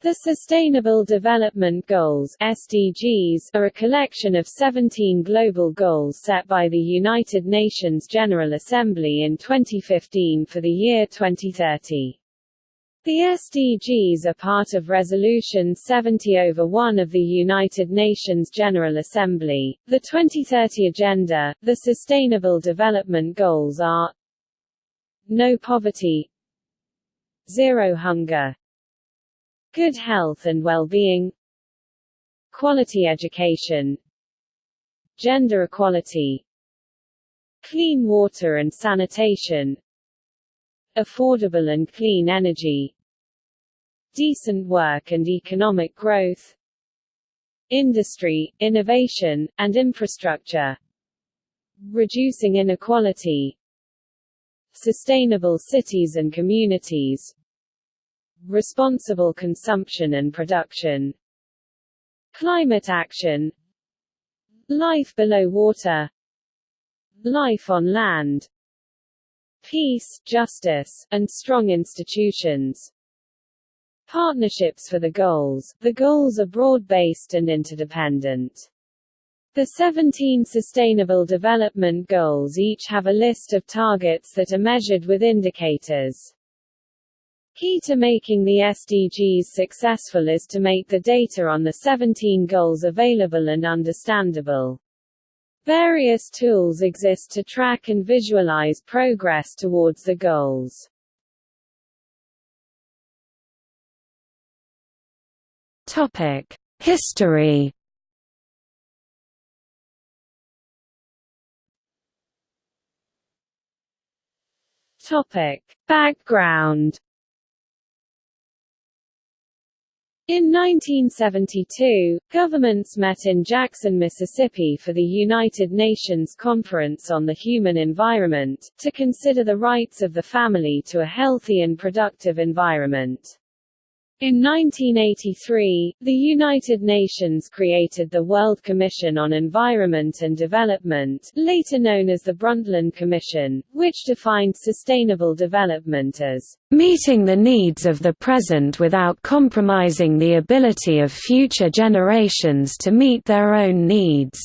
The Sustainable Development Goals SDGs are a collection of 17 global goals set by the United Nations General Assembly in 2015 for the year 2030. The SDGs are part of Resolution 70 over 1 of the United Nations General Assembly. The 2030 Agenda, the Sustainable Development Goals are No poverty Zero hunger good health and well-being quality education gender equality clean water and sanitation affordable and clean energy decent work and economic growth industry, innovation, and infrastructure reducing inequality sustainable cities and communities responsible consumption and production, climate action, life below water, life on land, peace, justice, and strong institutions. Partnerships for the goals. The goals are broad-based and interdependent. The 17 Sustainable Development Goals each have a list of targets that are measured with indicators. Key to making the SDGs successful is to make the data on the 17 goals available and understandable. Various tools exist to track and visualize progress towards the goals. Topic: History. Topic: Background In 1972, governments met in Jackson, Mississippi for the United Nations Conference on the Human Environment, to consider the rights of the family to a healthy and productive environment. In 1983, the United Nations created the World Commission on Environment and Development, later known as the Brundtland Commission, which defined sustainable development as meeting the needs of the present without compromising the ability of future generations to meet their own needs.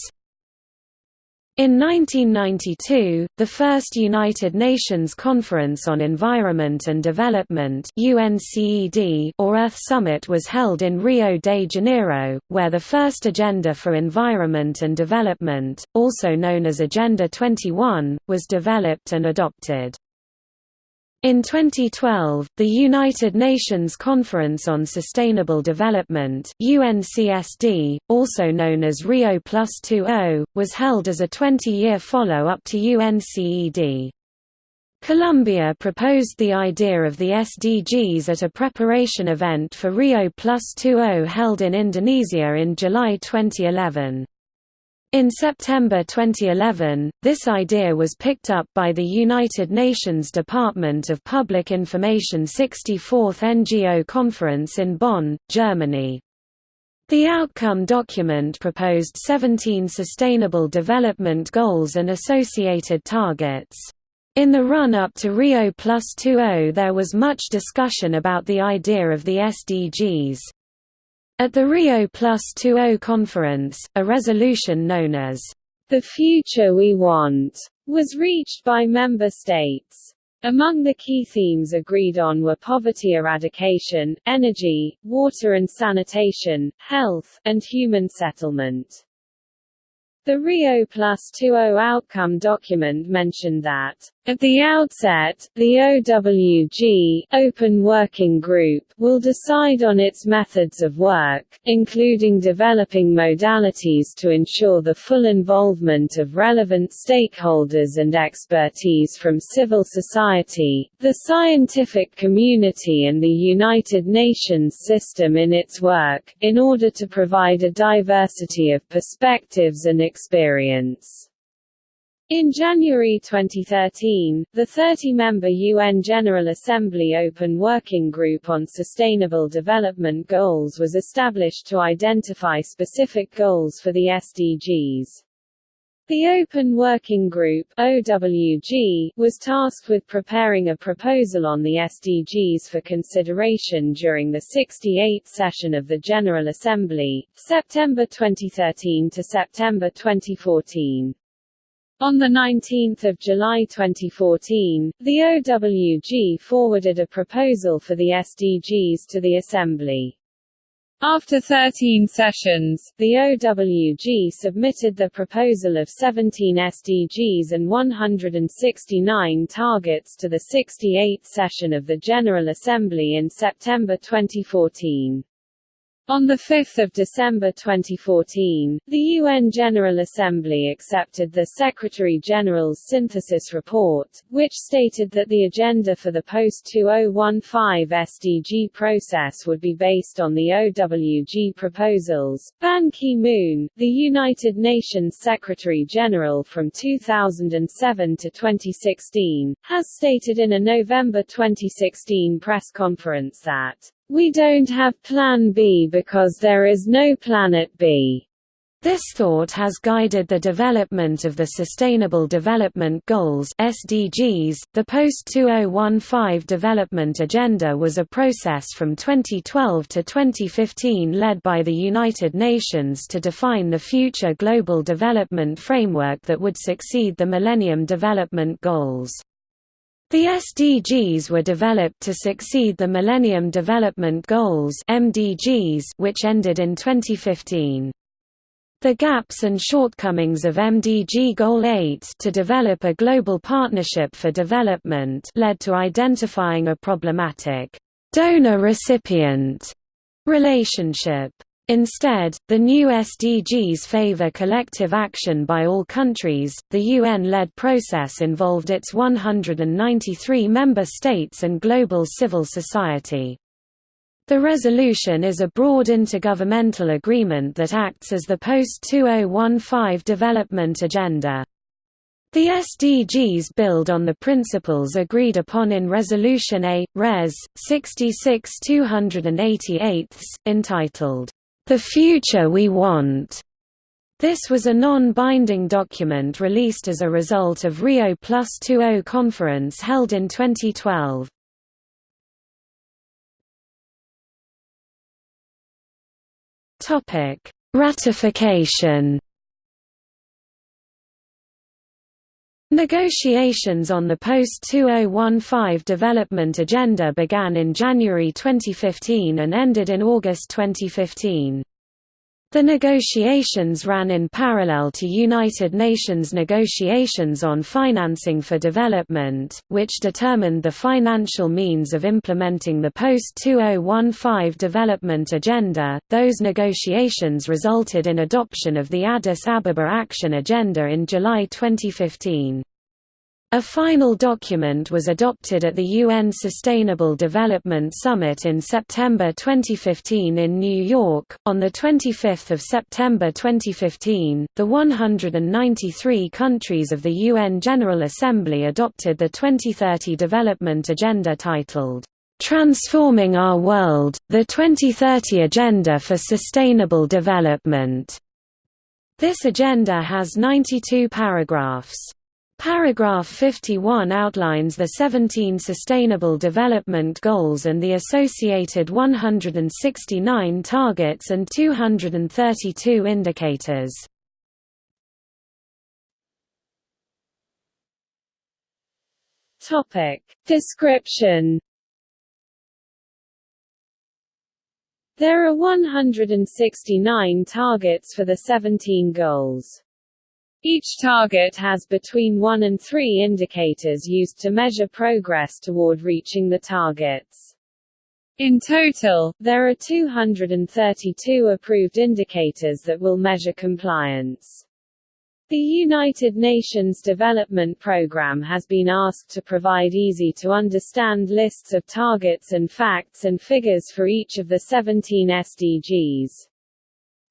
In 1992, the first United Nations Conference on Environment and Development or Earth Summit was held in Rio de Janeiro, where the first Agenda for Environment and Development, also known as Agenda 21, was developed and adopted. In 2012, the United Nations Conference on Sustainable Development UNCSD, also known as Rio Plus 20, was held as a 20-year follow-up to UNCED. Colombia proposed the idea of the SDGs at a preparation event for Rio Plus 20 held in Indonesia in July 2011. In September 2011, this idea was picked up by the United Nations Department of Public Information 64th NGO Conference in Bonn, Germany. The outcome document proposed 17 Sustainable Development Goals and associated targets. In the run-up to Rio Plus 20 there was much discussion about the idea of the SDGs. At the Rio Plus 20 conference, a resolution known as the Future We Want was reached by member states. Among the key themes agreed on were poverty eradication, energy, water and sanitation, health, and human settlement. The Rio Plus 20 outcome document mentioned that at the outset, the OWG Open Working Group will decide on its methods of work, including developing modalities to ensure the full involvement of relevant stakeholders and expertise from civil society, the scientific community and the United Nations system in its work, in order to provide a diversity of perspectives and experience. In January 2013, the 30-member UN General Assembly Open Working Group on Sustainable Development Goals was established to identify specific goals for the SDGs. The Open Working Group OWG, was tasked with preparing a proposal on the SDGs for consideration during the 68th session of the General Assembly, September 2013 to September 2014. On 19 July 2014, the OWG forwarded a proposal for the SDGs to the Assembly. After 13 sessions, the OWG submitted the proposal of 17 SDGs and 169 targets to the 68th session of the General Assembly in September 2014. On 5 December 2014, the UN General Assembly accepted the Secretary-General's synthesis report, which stated that the agenda for the post-2015 SDG process would be based on the OWG proposals. Ban Ki-moon, the United Nations Secretary-General from 2007 to 2016, has stated in a November 2016 press conference that we don't have Plan B because there is no Planet B. This thought has guided the development of the Sustainable Development Goals (SDGs). The post-2015 development agenda was a process from 2012 to 2015 led by the United Nations to define the future global development framework that would succeed the Millennium Development Goals. The SDGs were developed to succeed the Millennium Development Goals (MDGs), which ended in 2015. The gaps and shortcomings of MDG Goal 8 to develop a global partnership for development led to identifying a problematic donor-recipient relationship. Instead, the new SDGs favor collective action by all countries. The UN-led process involved its 193 member states and global civil society. The resolution is a broad intergovernmental agreement that acts as the post-2015 development agenda. The SDGs build on the principles agreed upon in Resolution A, Res. 66-288, entitled, the Future We Want. This was a non-binding document released as a result of Rio Plus 20 conference held in 2012. Topic: Ratification. Negotiations on the post-2015 development agenda began in January 2015 and ended in August 2015. The negotiations ran in parallel to United Nations negotiations on financing for development, which determined the financial means of implementing the post-2015 development agenda. Those negotiations resulted in adoption of the Addis Ababa Action Agenda in July 2015. A final document was adopted at the UN Sustainable Development Summit in September 2015 in New York. On the 25th of September 2015, the 193 countries of the UN General Assembly adopted the 2030 Development Agenda titled Transforming Our World: The 2030 Agenda for Sustainable Development. This agenda has 92 paragraphs. Paragraph 51 outlines the 17 Sustainable Development Goals and the associated 169 targets and 232 indicators. Topic. Description There are 169 targets for the 17 goals. Each target has between one and three indicators used to measure progress toward reaching the targets. In total, there are 232 approved indicators that will measure compliance. The United Nations Development Programme has been asked to provide easy-to-understand lists of targets and facts and figures for each of the 17 SDGs.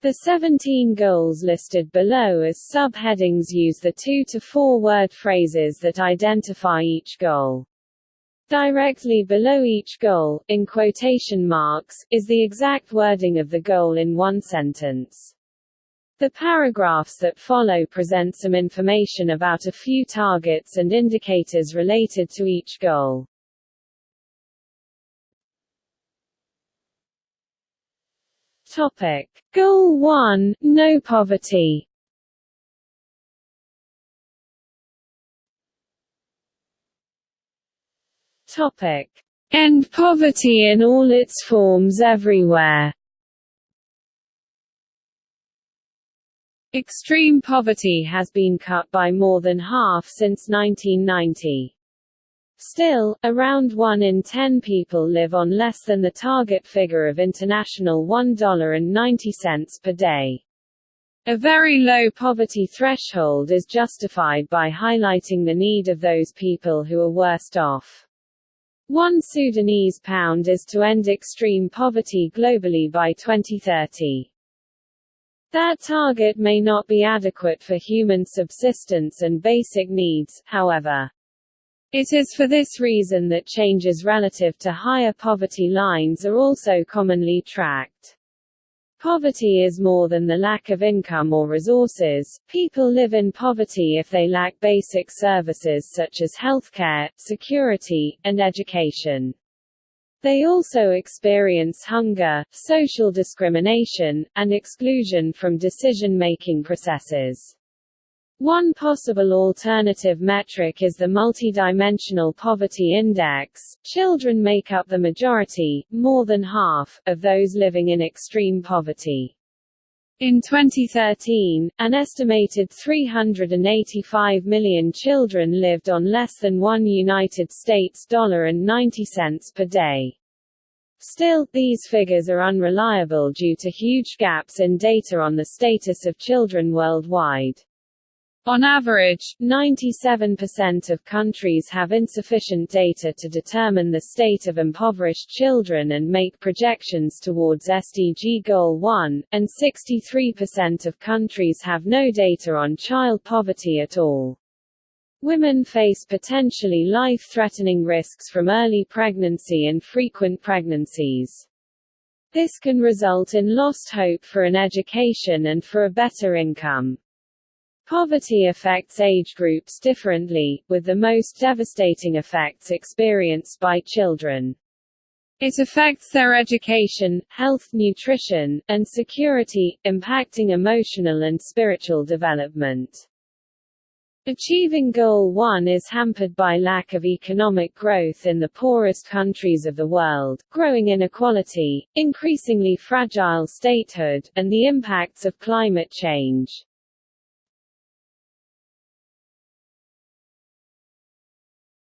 The 17 goals listed below as subheadings use the two to four word phrases that identify each goal. Directly below each goal, in quotation marks, is the exact wording of the goal in one sentence. The paragraphs that follow present some information about a few targets and indicators related to each goal. Topic. Goal 1 – No poverty Topic. End poverty in all its forms everywhere Extreme poverty has been cut by more than half since 1990. Still, around 1 in 10 people live on less than the target figure of international $1.90 per day. A very low poverty threshold is justified by highlighting the need of those people who are worst off. One Sudanese pound is to end extreme poverty globally by 2030. That target may not be adequate for human subsistence and basic needs, however. It is for this reason that changes relative to higher poverty lines are also commonly tracked. Poverty is more than the lack of income or resources. People live in poverty if they lack basic services such as healthcare, security, and education. They also experience hunger, social discrimination, and exclusion from decision-making processes. One possible alternative metric is the multidimensional poverty index. Children make up the majority, more than half, of those living in extreme poverty. In 2013, an estimated 385 million children lived on less than one United States dollar and 90 cents per day. Still, these figures are unreliable due to huge gaps in data on the status of children worldwide. On average, 97% of countries have insufficient data to determine the state of impoverished children and make projections towards SDG Goal 1, and 63% of countries have no data on child poverty at all. Women face potentially life-threatening risks from early pregnancy and frequent pregnancies. This can result in lost hope for an education and for a better income. Poverty affects age groups differently, with the most devastating effects experienced by children. It affects their education, health, nutrition, and security, impacting emotional and spiritual development. Achieving Goal 1 is hampered by lack of economic growth in the poorest countries of the world, growing inequality, increasingly fragile statehood, and the impacts of climate change.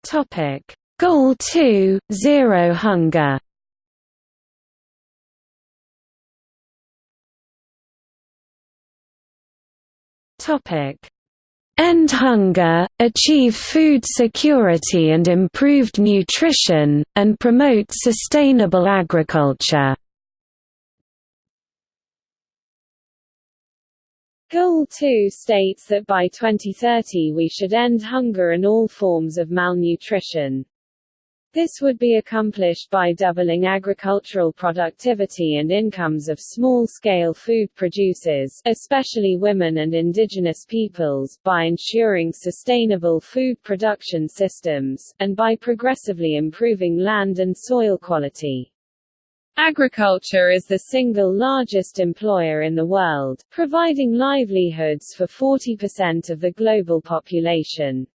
Topic: Goal 2: Zero hunger. Topic: End hunger, achieve food security and improved nutrition, and promote sustainable agriculture. Goal 2 states that by 2030 we should end hunger and all forms of malnutrition. This would be accomplished by doubling agricultural productivity and incomes of small-scale food producers, especially women and indigenous peoples, by ensuring sustainable food production systems, and by progressively improving land and soil quality. Agriculture is the single largest employer in the world, providing livelihoods for 40% of the global population.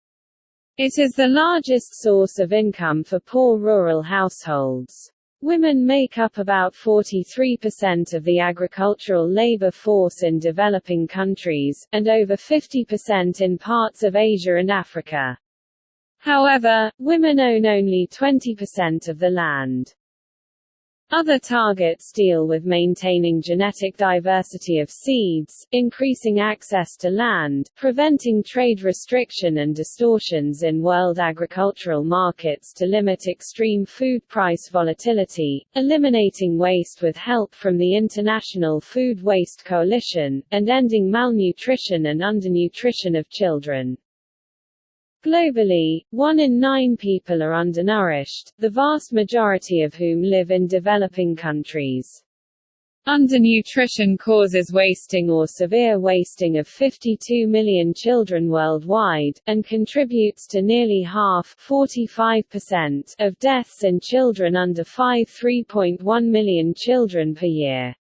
It is the largest source of income for poor rural households. Women make up about 43% of the agricultural labor force in developing countries, and over 50% in parts of Asia and Africa. However, women own only 20% of the land. Other targets deal with maintaining genetic diversity of seeds, increasing access to land, preventing trade restriction and distortions in world agricultural markets to limit extreme food price volatility, eliminating waste with help from the International Food Waste Coalition, and ending malnutrition and undernutrition of children. Globally, one in nine people are undernourished, the vast majority of whom live in developing countries. Undernutrition causes wasting or severe wasting of 52 million children worldwide, and contributes to nearly half 45% of deaths in children under 5 3.1 million children per year.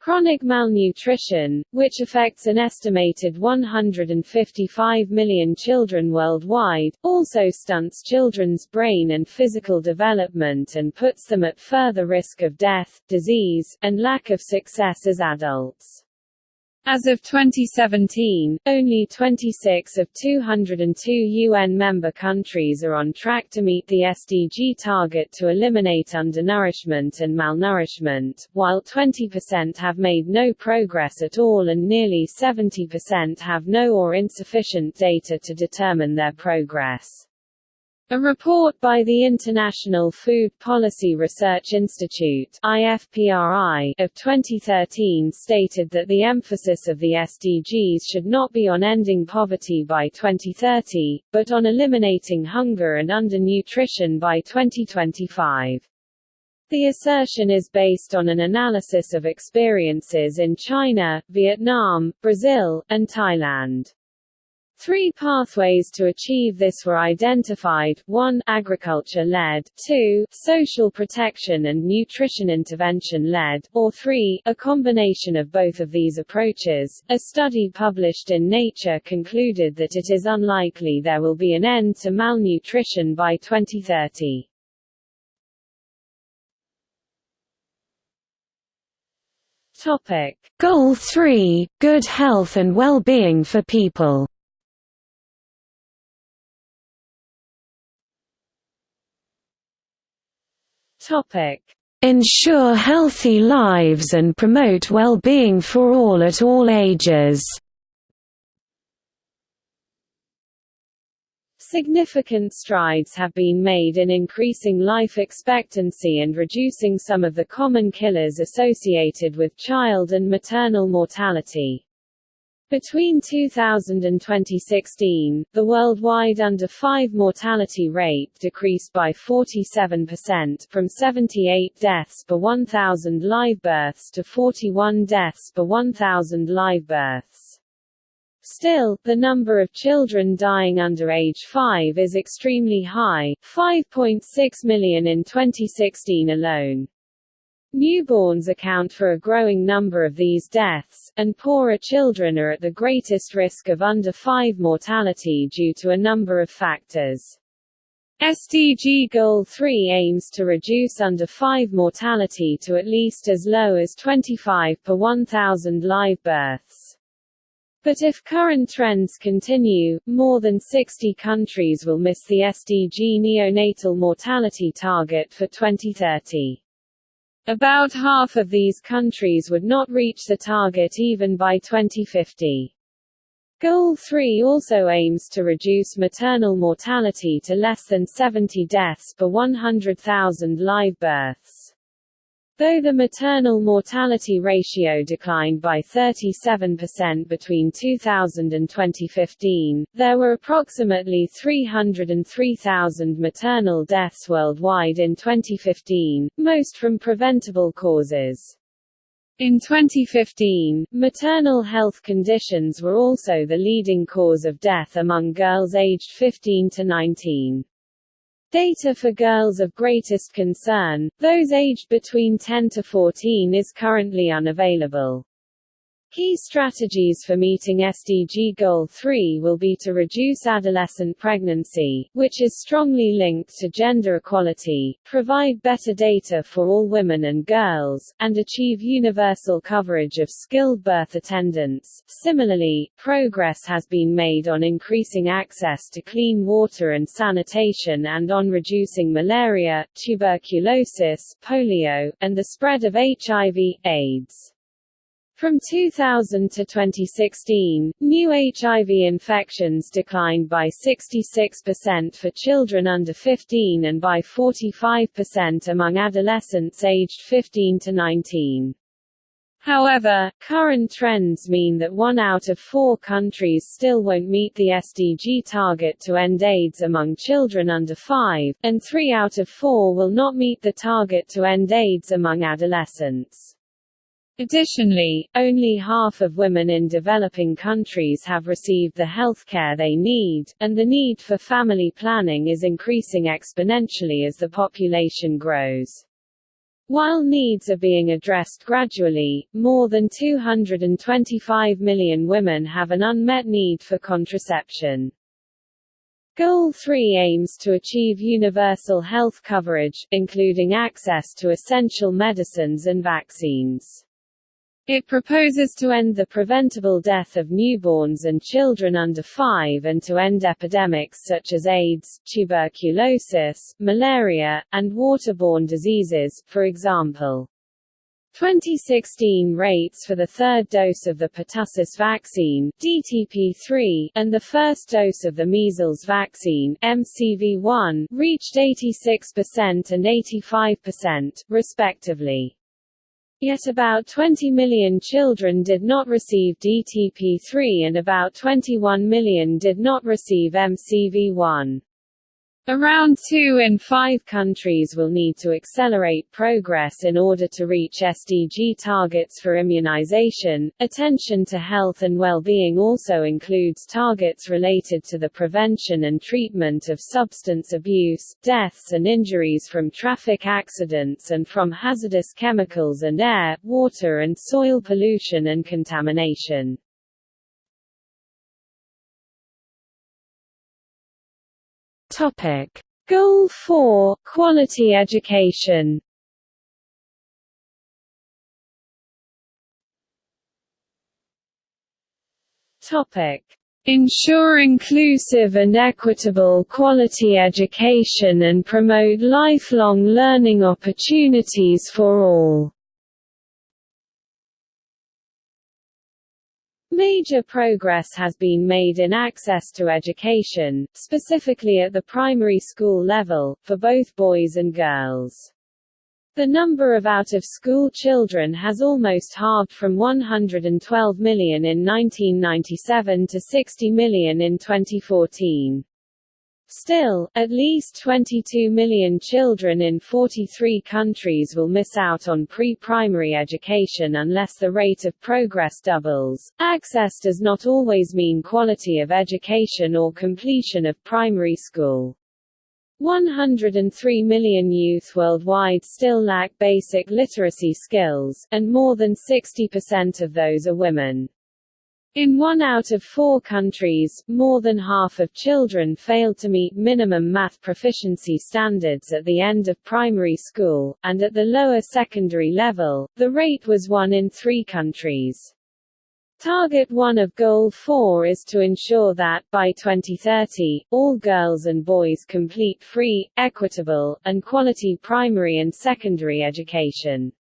Chronic malnutrition, which affects an estimated 155 million children worldwide, also stunts children's brain and physical development and puts them at further risk of death, disease, and lack of success as adults. As of 2017, only 26 of 202 UN member countries are on track to meet the SDG target to eliminate undernourishment and malnourishment, while 20% have made no progress at all and nearly 70% have no or insufficient data to determine their progress. A report by the International Food Policy Research Institute IFPRI of 2013 stated that the emphasis of the SDGs should not be on ending poverty by 2030, but on eliminating hunger and undernutrition by 2025. The assertion is based on an analysis of experiences in China, Vietnam, Brazil, and Thailand. Three pathways to achieve this were identified, 1 agriculture-led, 2 social protection and nutrition intervention-led, or 3 a combination of both of these approaches. A study published in Nature concluded that it is unlikely there will be an end to malnutrition by 2030. Topic: Goal 3: Good health and well-being for people. Topic: Ensure healthy lives and promote well-being for all at all ages. Significant strides have been made in increasing life expectancy and reducing some of the common killers associated with child and maternal mortality. Between 2000 and 2016, the worldwide under-5 mortality rate decreased by 47% from 78 deaths per 1,000 live births to 41 deaths per 1,000 live births. Still, the number of children dying under age 5 is extremely high, 5.6 million in 2016 alone. Newborns account for a growing number of these deaths, and poorer children are at the greatest risk of under 5 mortality due to a number of factors. SDG Goal 3 aims to reduce under 5 mortality to at least as low as 25 per 1,000 live births. But if current trends continue, more than 60 countries will miss the SDG neonatal mortality target for 2030. About half of these countries would not reach the target even by 2050. Goal 3 also aims to reduce maternal mortality to less than 70 deaths per 100,000 live births. Though the maternal mortality ratio declined by 37% between 2000 and 2015, there were approximately 303,000 maternal deaths worldwide in 2015, most from preventable causes. In 2015, maternal health conditions were also the leading cause of death among girls aged 15 to 19. Data for girls of greatest concern, those aged between 10 to 14 is currently unavailable. Key strategies for meeting SDG Goal 3 will be to reduce adolescent pregnancy, which is strongly linked to gender equality, provide better data for all women and girls, and achieve universal coverage of skilled birth attendants. Similarly, progress has been made on increasing access to clean water and sanitation and on reducing malaria, tuberculosis, polio, and the spread of HIV, AIDS. From 2000 to 2016, new HIV infections declined by 66% for children under 15 and by 45% among adolescents aged 15 to 19. However, current trends mean that one out of four countries still won't meet the SDG target to end AIDS among children under 5, and three out of four will not meet the target to end AIDS among adolescents. Additionally, only half of women in developing countries have received the health care they need, and the need for family planning is increasing exponentially as the population grows. While needs are being addressed gradually, more than 225 million women have an unmet need for contraception. Goal 3 aims to achieve universal health coverage, including access to essential medicines and vaccines. It proposes to end the preventable death of newborns and children under 5 and to end epidemics such as AIDS, tuberculosis, malaria, and waterborne diseases, for example. 2016 rates for the third dose of the pertussis vaccine DTP3 and the first dose of the measles vaccine MCV1 reached 86% and 85%, respectively. Yet about 20 million children did not receive DTP3 and about 21 million did not receive MCV1. Around two in five countries will need to accelerate progress in order to reach SDG targets for immunization. Attention to health and well-being also includes targets related to the prevention and treatment of substance abuse, deaths and injuries from traffic accidents and from hazardous chemicals and air, water and soil pollution and contamination. Topic: Goal 4: Quality education. Topic: Ensure inclusive and equitable quality education and promote lifelong learning opportunities for all. Major progress has been made in access to education, specifically at the primary school level, for both boys and girls. The number of out-of-school children has almost halved from 112 million in 1997 to 60 million in 2014. Still, at least 22 million children in 43 countries will miss out on pre-primary education unless the rate of progress doubles. Access does not always mean quality of education or completion of primary school. 103 million youth worldwide still lack basic literacy skills, and more than 60% of those are women. In one out of four countries, more than half of children failed to meet minimum math proficiency standards at the end of primary school, and at the lower secondary level, the rate was one in three countries. Target 1 of Goal 4 is to ensure that, by 2030, all girls and boys complete free, equitable, and quality primary and secondary education.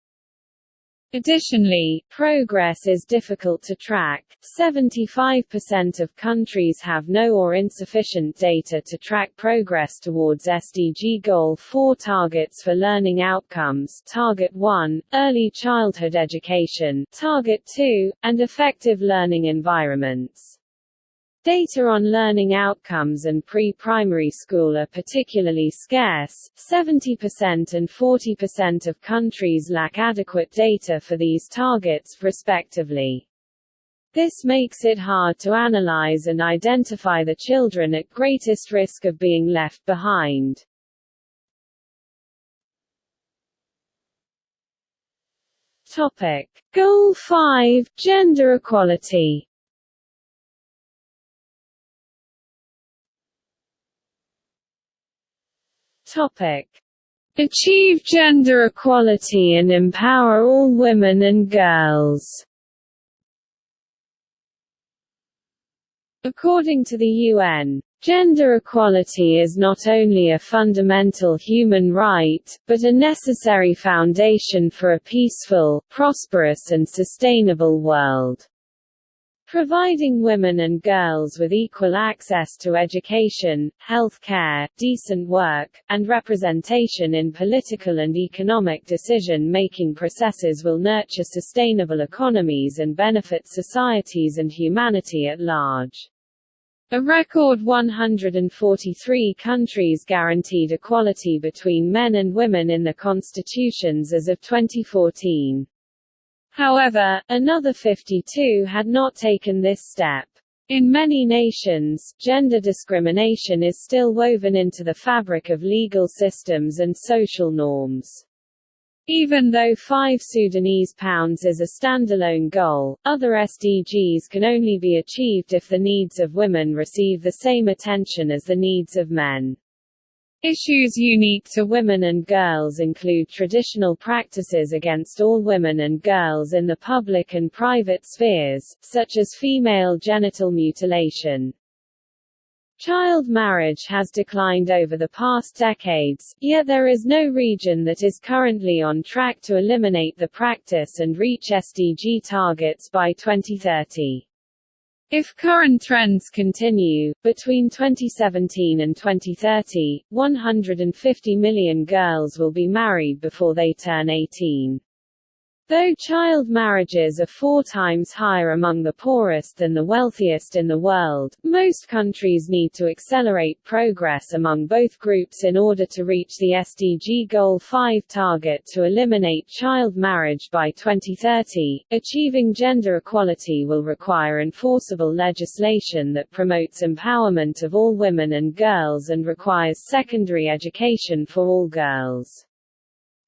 Additionally, progress is difficult to track. 75% of countries have no or insufficient data to track progress towards SDG Goal 4 targets for learning outcomes Target 1, early childhood education, Target 2, and effective learning environments. Data on learning outcomes and pre-primary school are particularly scarce, 70% and 40% of countries lack adequate data for these targets, respectively. This makes it hard to analyze and identify the children at greatest risk of being left behind. Topic. Goal 5 – Gender equality Topic. Achieve gender equality and empower all women and girls. According to the UN, gender equality is not only a fundamental human right, but a necessary foundation for a peaceful, prosperous and sustainable world. Providing women and girls with equal access to education, health care, decent work, and representation in political and economic decision-making processes will nurture sustainable economies and benefit societies and humanity at large. A record 143 countries guaranteed equality between men and women in the constitutions as of 2014. However, another 52 had not taken this step. In many nations, gender discrimination is still woven into the fabric of legal systems and social norms. Even though 5 Sudanese pounds is a standalone goal, other SDGs can only be achieved if the needs of women receive the same attention as the needs of men. Issues unique to women and girls include traditional practices against all women and girls in the public and private spheres, such as female genital mutilation. Child marriage has declined over the past decades, yet there is no region that is currently on track to eliminate the practice and reach SDG targets by 2030. If current trends continue, between 2017 and 2030, 150 million girls will be married before they turn 18. Though child marriages are four times higher among the poorest than the wealthiest in the world, most countries need to accelerate progress among both groups in order to reach the SDG Goal 5 target to eliminate child marriage by 2030. Achieving gender equality will require enforceable legislation that promotes empowerment of all women and girls and requires secondary education for all girls.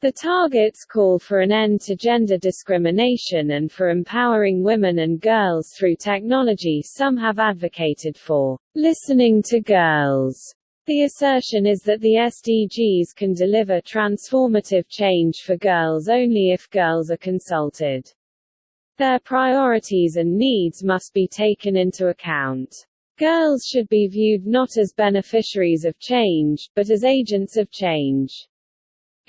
The targets call for an end to gender discrimination and for empowering women and girls through technology some have advocated for listening to girls. The assertion is that the SDGs can deliver transformative change for girls only if girls are consulted. Their priorities and needs must be taken into account. Girls should be viewed not as beneficiaries of change, but as agents of change.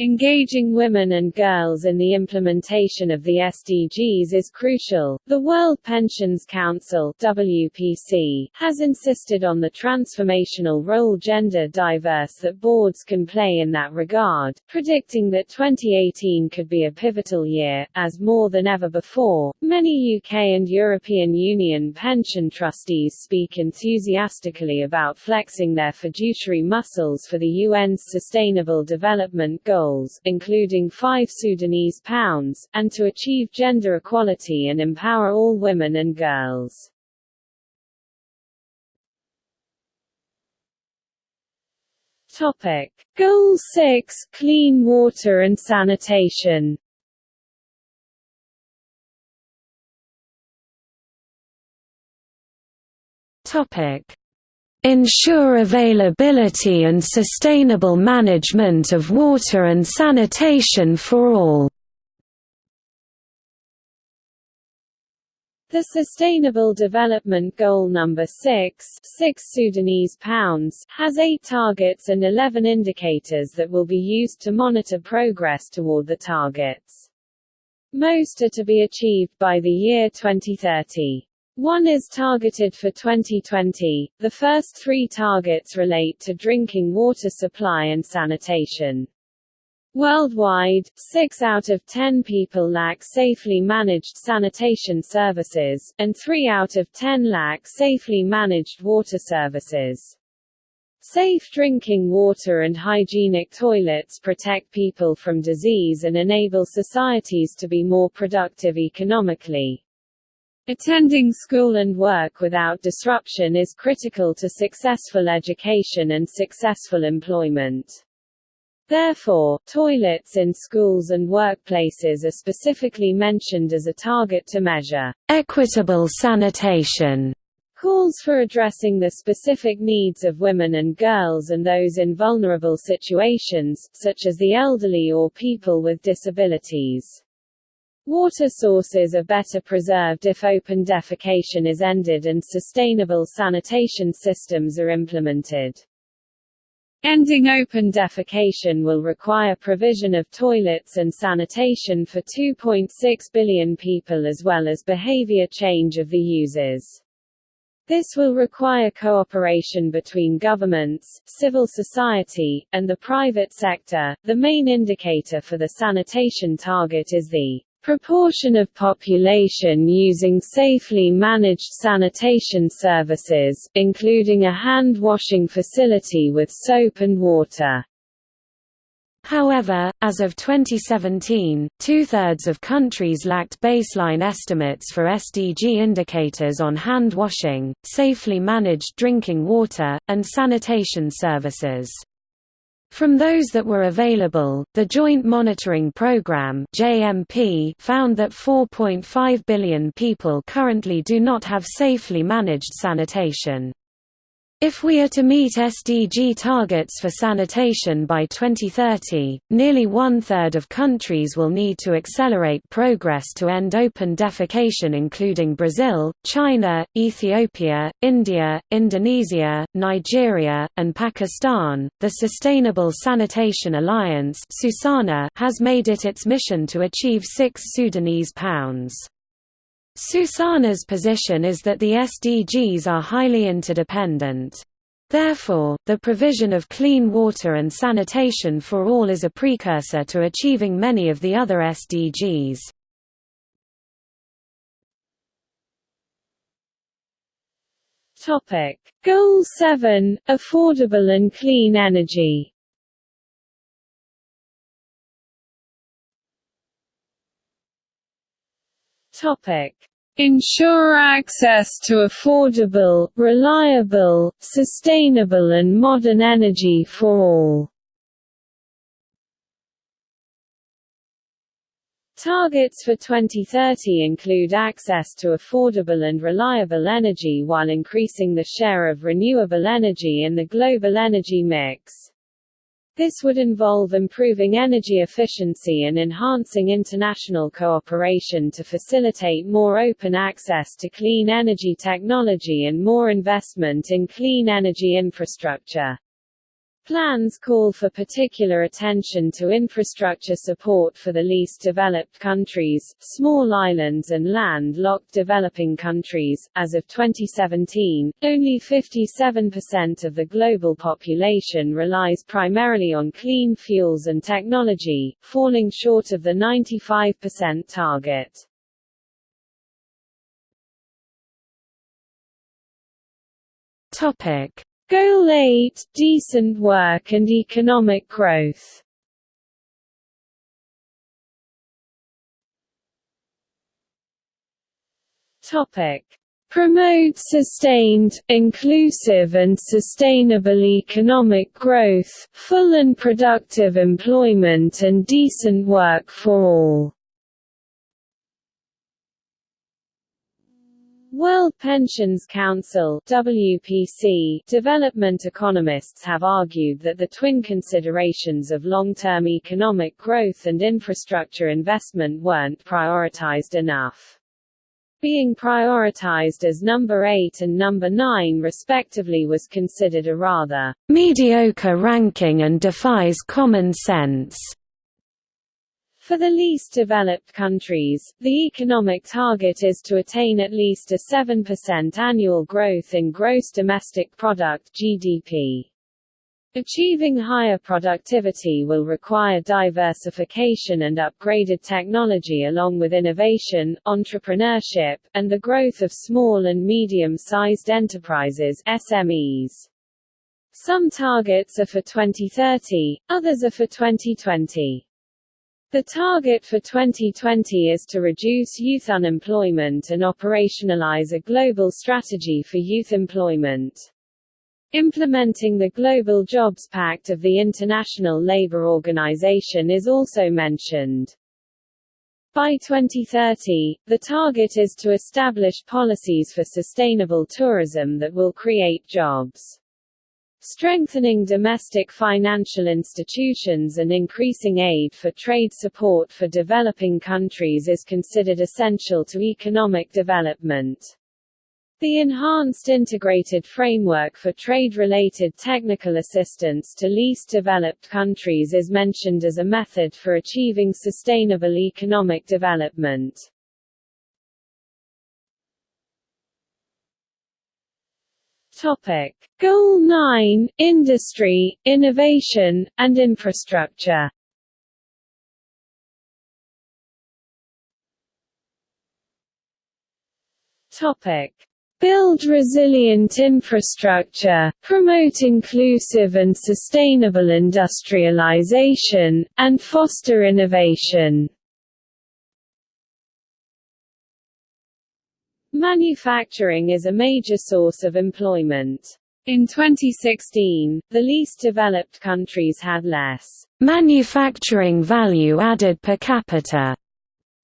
Engaging women and girls in the implementation of the SDGs is crucial. The World Pensions Council (WPC) has insisted on the transformational role gender diverse that boards can play in that regard, predicting that 2018 could be a pivotal year as more than ever before. Many UK and European Union pension trustees speak enthusiastically about flexing their fiduciary muscles for the UN's Sustainable Development Goals including 5 Sudanese pounds, and to achieve gender equality and empower all women and girls. Topic. Goal 6 Clean water and sanitation Topic ensure availability and sustainable management of water and sanitation for all. The Sustainable Development Goal number 6, 6 Sudanese pounds, has 8 targets and 11 indicators that will be used to monitor progress toward the targets. Most are to be achieved by the year 2030. One is targeted for 2020. The first three targets relate to drinking water supply and sanitation. Worldwide, 6 out of 10 people lack safely managed sanitation services, and 3 out of 10 lack safely managed water services. Safe drinking water and hygienic toilets protect people from disease and enable societies to be more productive economically. Attending school and work without disruption is critical to successful education and successful employment. Therefore, toilets in schools and workplaces are specifically mentioned as a target to measure. Equitable sanitation calls for addressing the specific needs of women and girls and those in vulnerable situations, such as the elderly or people with disabilities. Water sources are better preserved if open defecation is ended and sustainable sanitation systems are implemented. Ending open defecation will require provision of toilets and sanitation for 2.6 billion people as well as behavior change of the users. This will require cooperation between governments, civil society, and the private sector. The main indicator for the sanitation target is the Proportion of population using safely managed sanitation services, including a hand-washing facility with soap and water. However, as of 2017, two-thirds of countries lacked baseline estimates for SDG indicators on hand washing, safely managed drinking water, and sanitation services. From those that were available, the Joint Monitoring Programme (JMP) found that 4.5 billion people currently do not have safely managed sanitation. If we are to meet SDG targets for sanitation by 2030, nearly one-third of countries will need to accelerate progress to end open defecation including Brazil, China, Ethiopia, India, Indonesia, Nigeria, and Pakistan. The Sustainable Sanitation Alliance has made it its mission to achieve 6 Sudanese pounds. Susana's position is that the SDGs are highly interdependent. Therefore, the provision of clean water and sanitation for all is a precursor to achieving many of the other SDGs. Topic: Goal 7: Affordable and clean energy. Topic: Ensure access to affordable, reliable, sustainable and modern energy for all. Targets for 2030 include access to affordable and reliable energy while increasing the share of renewable energy in the global energy mix. This would involve improving energy efficiency and enhancing international cooperation to facilitate more open access to clean energy technology and more investment in clean energy infrastructure. Plans call for particular attention to infrastructure support for the least developed countries, small islands and land-locked developing countries. As of 2017, only 57% of the global population relies primarily on clean fuels and technology, falling short of the 95% target. Topic Goal 8 – Decent work and economic growth Topic. Promote sustained, inclusive and sustainable economic growth, full and productive employment and decent work for all. World Pensions Council WPC development economists have argued that the twin considerations of long-term economic growth and infrastructure investment weren't prioritized enough. Being prioritized as number 8 and number 9 respectively was considered a rather mediocre ranking and defies common sense. For the least developed countries, the economic target is to attain at least a 7% annual growth in gross domestic product (GDP). Achieving higher productivity will require diversification and upgraded technology along with innovation, entrepreneurship, and the growth of small and medium-sized enterprises SMEs. Some targets are for 2030, others are for 2020. The target for 2020 is to reduce youth unemployment and operationalize a global strategy for youth employment. Implementing the Global Jobs Pact of the International Labour Organization is also mentioned. By 2030, the target is to establish policies for sustainable tourism that will create jobs. Strengthening domestic financial institutions and increasing aid for trade support for developing countries is considered essential to economic development. The Enhanced Integrated Framework for Trade-Related Technical Assistance to Least Developed Countries is mentioned as a method for achieving sustainable economic development. Topic: Goal 9: Industry, Innovation, and Infrastructure. Topic: Build resilient infrastructure, promote inclusive and sustainable industrialization, and foster innovation. Manufacturing is a major source of employment. In 2016, the least developed countries had less manufacturing value added per capita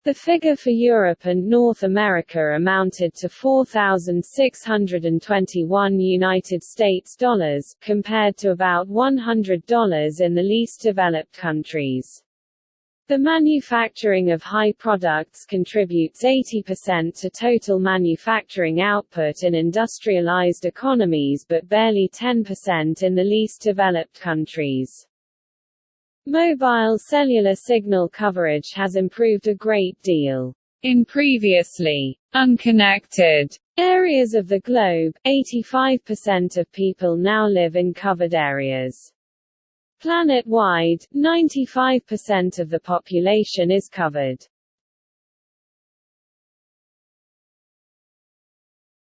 the figure for Europe and North America amounted to 4,621 United States dollars, compared to about $100 in the least developed countries. The manufacturing of high products contributes 80% to total manufacturing output in industrialized economies but barely 10% in the least developed countries. Mobile cellular signal coverage has improved a great deal. In previously unconnected areas of the globe, 85% of people now live in covered areas. Planet-wide, 95% of the population is covered.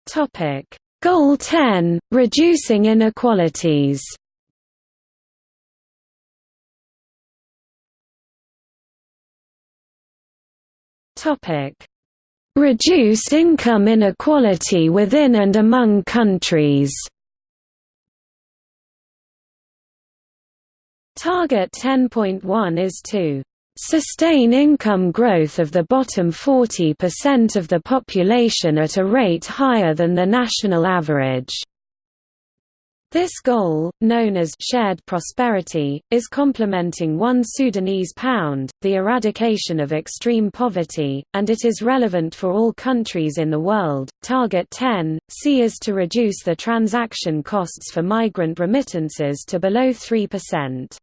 Topic: Goal 10: Reducing inequalities. Topic: Reduce income inequality within and among countries. Target 10.1 is to sustain income growth of the bottom 40% of the population at a rate higher than the national average. This goal, known as shared prosperity, is complementing one Sudanese pound, the eradication of extreme poverty, and it is relevant for all countries in the world. Target 10 C is to reduce the transaction costs for migrant remittances to below 3%.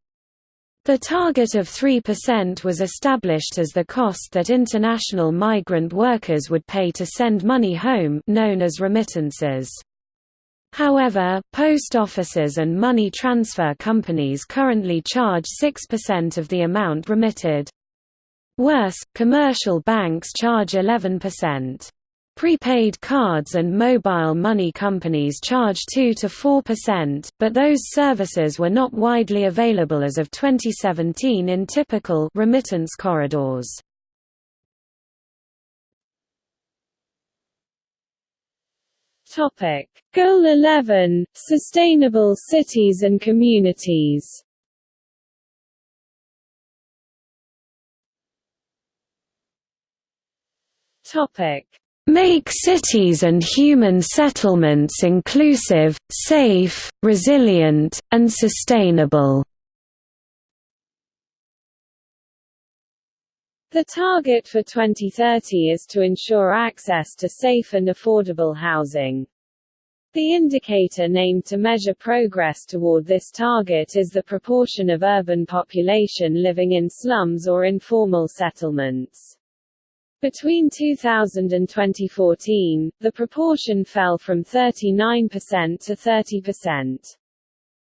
The target of 3% was established as the cost that international migrant workers would pay to send money home known as remittances. However, post offices and money transfer companies currently charge 6% of the amount remitted. Worse, commercial banks charge 11%. Prepaid cards and mobile money companies charge 2 to 4%, but those services were not widely available as of 2017 in typical remittance corridors. Topic: Goal 11: Sustainable cities and communities. Topic: Make cities and human settlements inclusive, safe, resilient, and sustainable. The target for 2030 is to ensure access to safe and affordable housing. The indicator named to measure progress toward this target is the proportion of urban population living in slums or informal settlements. Between 2000 and 2014, the proportion fell from 39% to 30%.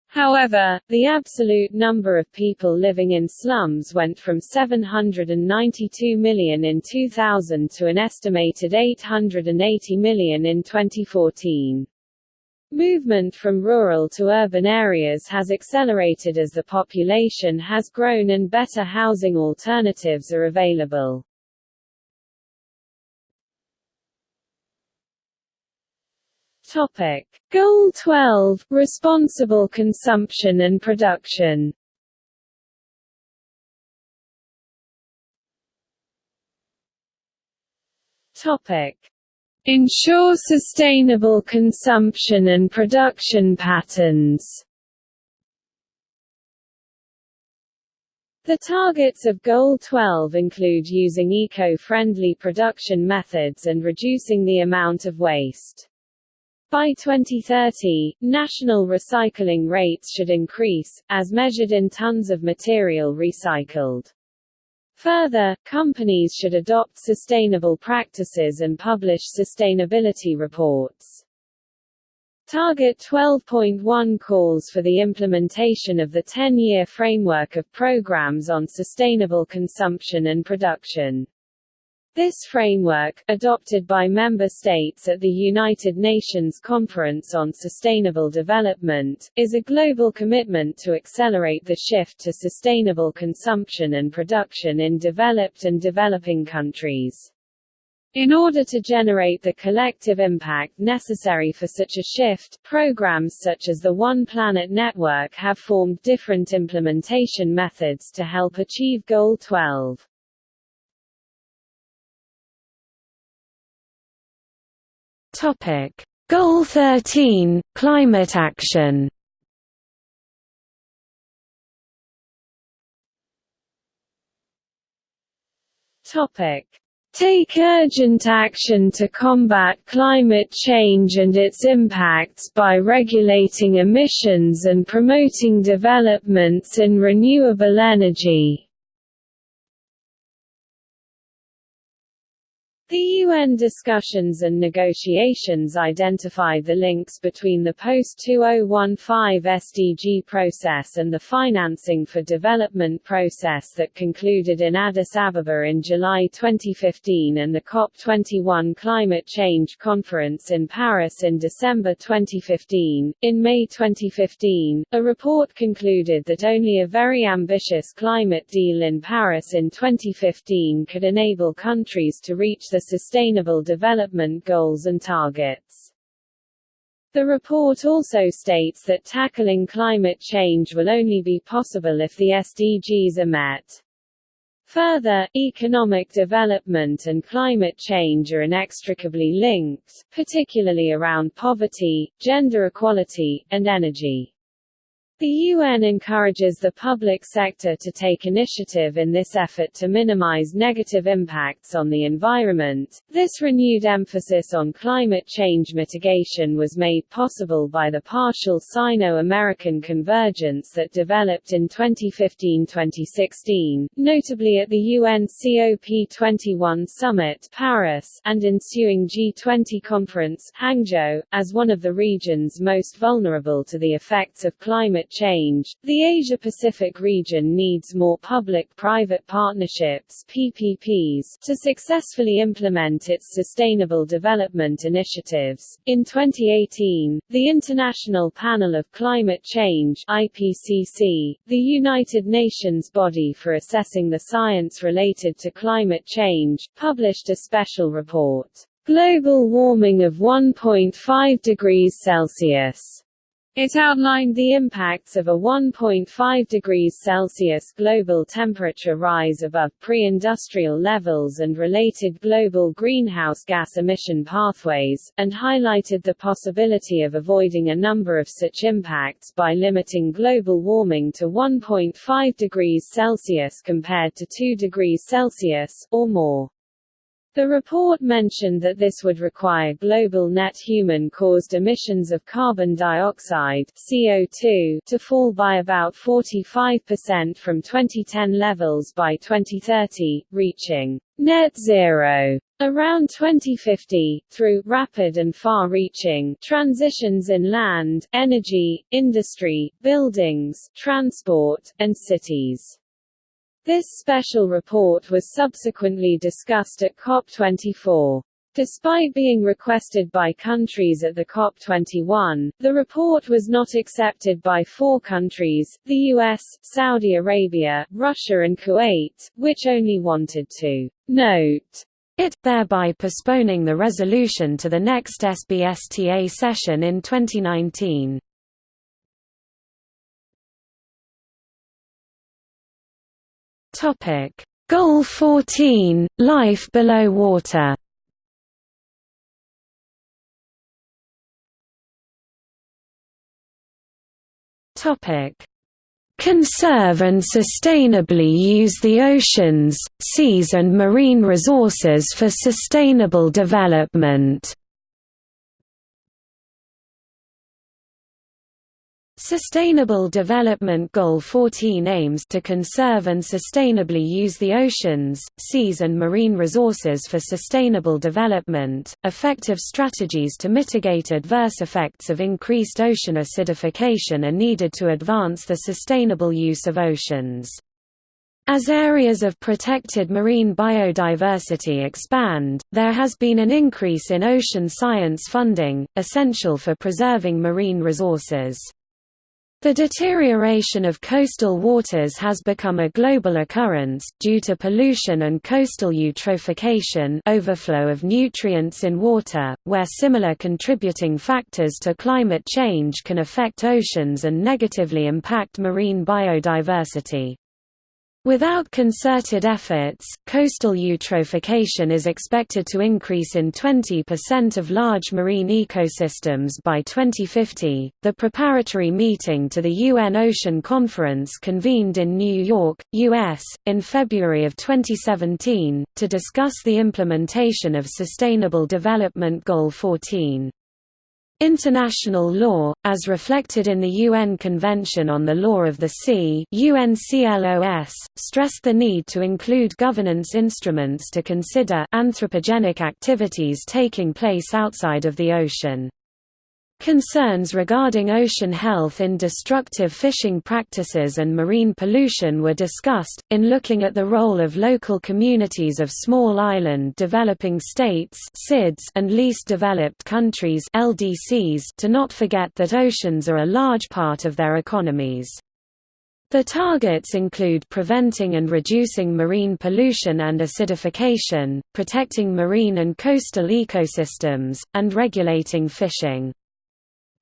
However, the absolute number of people living in slums went from 792 million in 2000 to an estimated 880 million in 2014. Movement from rural to urban areas has accelerated as the population has grown and better housing alternatives are available. Topic. Goal 12 – Responsible consumption and production Topic. Ensure sustainable consumption and production patterns The targets of Goal 12 include using eco-friendly production methods and reducing the amount of waste. By 2030, national recycling rates should increase, as measured in tons of material recycled. Further, companies should adopt sustainable practices and publish sustainability reports. Target 12.1 calls for the implementation of the 10-year framework of programs on sustainable consumption and production. This framework, adopted by member states at the United Nations Conference on Sustainable Development, is a global commitment to accelerate the shift to sustainable consumption and production in developed and developing countries. In order to generate the collective impact necessary for such a shift, programs such as the One Planet Network have formed different implementation methods to help achieve Goal 12. Topic: Goal 13: Climate action. Topic: Take urgent action to combat climate change and its impacts by regulating emissions and promoting developments in renewable energy. The UN discussions and negotiations identified the links between the post-2015 SDG process and the financing for development process that concluded in Addis Ababa in July 2015 and the COP21 Climate Change Conference in Paris in December 2015. In May 2015, a report concluded that only a very ambitious climate deal in Paris in 2015 could enable countries to reach the the Sustainable Development Goals and targets. The report also states that tackling climate change will only be possible if the SDGs are met. Further, economic development and climate change are inextricably linked, particularly around poverty, gender equality, and energy. The UN encourages the public sector to take initiative in this effort to minimize negative impacts on the environment. This renewed emphasis on climate change mitigation was made possible by the partial Sino-American convergence that developed in 2015-2016, notably at the UN COP21 summit Paris and ensuing G20 conference Hangzhou, as one of the regions most vulnerable to the effects of climate climate change, the Asia-Pacific region needs more public-private partnerships PPPs to successfully implement its sustainable development initiatives. In 2018, the International Panel of Climate Change IPCC, the United Nations body for assessing the science related to climate change, published a special report, Global Warming of 1.5 degrees Celsius it outlined the impacts of a 1.5 degrees Celsius global temperature rise above pre-industrial levels and related global greenhouse gas emission pathways, and highlighted the possibility of avoiding a number of such impacts by limiting global warming to 1.5 degrees Celsius compared to 2 degrees Celsius, or more. The report mentioned that this would require global net human-caused emissions of carbon dioxide CO2 to fall by about 45% from 2010 levels by 2030, reaching net zero around 2050, through rapid and far-reaching transitions in land, energy, industry, buildings, transport, and cities. This special report was subsequently discussed at COP24. Despite being requested by countries at the COP21, the report was not accepted by four countries, the US, Saudi Arabia, Russia and Kuwait, which only wanted to note it, thereby postponing the resolution to the next SBSTA session in 2019. Topic: Goal 14: Life below water. Topic: Conserve and sustainably use the oceans, seas and marine resources for sustainable development. Sustainable Development Goal 14 aims to conserve and sustainably use the oceans, seas and marine resources for sustainable development. Effective strategies to mitigate adverse effects of increased ocean acidification are needed to advance the sustainable use of oceans. As areas of protected marine biodiversity expand, there has been an increase in ocean science funding, essential for preserving marine resources. The deterioration of coastal waters has become a global occurrence, due to pollution and coastal eutrophication overflow of nutrients in water, where similar contributing factors to climate change can affect oceans and negatively impact marine biodiversity. Without concerted efforts, coastal eutrophication is expected to increase in 20% of large marine ecosystems by 2050. The preparatory meeting to the UN Ocean Conference convened in New York, US, in February of 2017, to discuss the implementation of Sustainable Development Goal 14. International law, as reflected in the UN Convention on the Law of the Sea UNCLOS, stressed the need to include governance instruments to consider anthropogenic activities taking place outside of the ocean. Concerns regarding ocean health in destructive fishing practices and marine pollution were discussed, in looking at the role of local communities of small island developing states and least developed countries to not forget that oceans are a large part of their economies. The targets include preventing and reducing marine pollution and acidification, protecting marine and coastal ecosystems, and regulating fishing.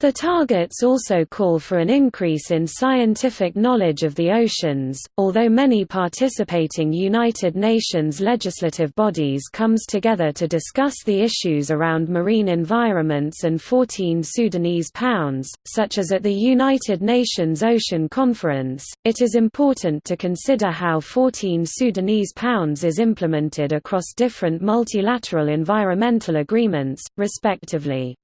The targets also call for an increase in scientific knowledge of the oceans, although many participating United Nations legislative bodies comes together to discuss the issues around marine environments and 14 Sudanese pounds, such as at the United Nations Ocean Conference, it is important to consider how 14 Sudanese pounds is implemented across different multilateral environmental agreements, respectively.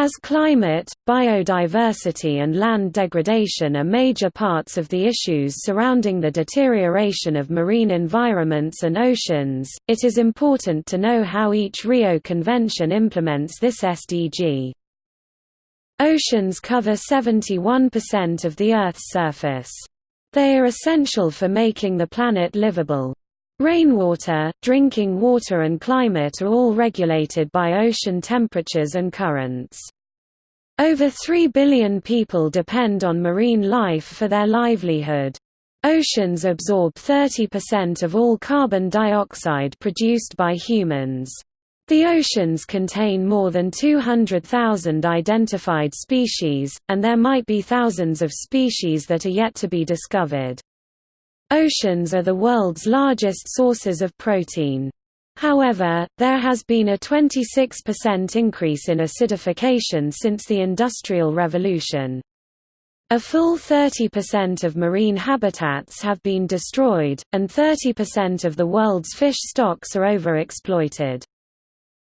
As climate, biodiversity and land degradation are major parts of the issues surrounding the deterioration of marine environments and oceans, it is important to know how each Rio Convention implements this SDG. Oceans cover 71% of the Earth's surface. They are essential for making the planet livable. Rainwater, drinking water and climate are all regulated by ocean temperatures and currents. Over 3 billion people depend on marine life for their livelihood. Oceans absorb 30% of all carbon dioxide produced by humans. The oceans contain more than 200,000 identified species, and there might be thousands of species that are yet to be discovered. Oceans are the world's largest sources of protein. However, there has been a 26% increase in acidification since the Industrial Revolution. A full 30% of marine habitats have been destroyed, and 30% of the world's fish stocks are overexploited.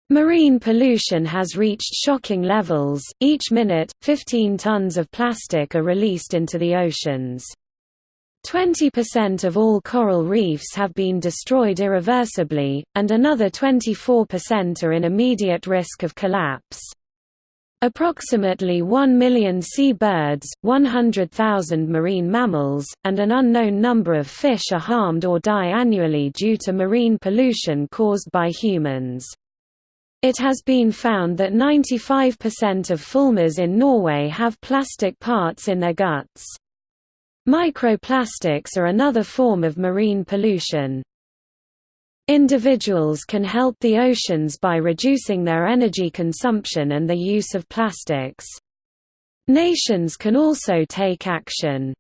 Marine pollution has reached shocking levels, each minute, 15 tons of plastic are released into the oceans. 20% of all coral reefs have been destroyed irreversibly, and another 24% are in immediate risk of collapse. Approximately 1 million sea birds, 100,000 marine mammals, and an unknown number of fish are harmed or die annually due to marine pollution caused by humans. It has been found that 95% of fulmars in Norway have plastic parts in their guts. Microplastics are another form of marine pollution. Individuals can help the oceans by reducing their energy consumption and the use of plastics. Nations can also take action.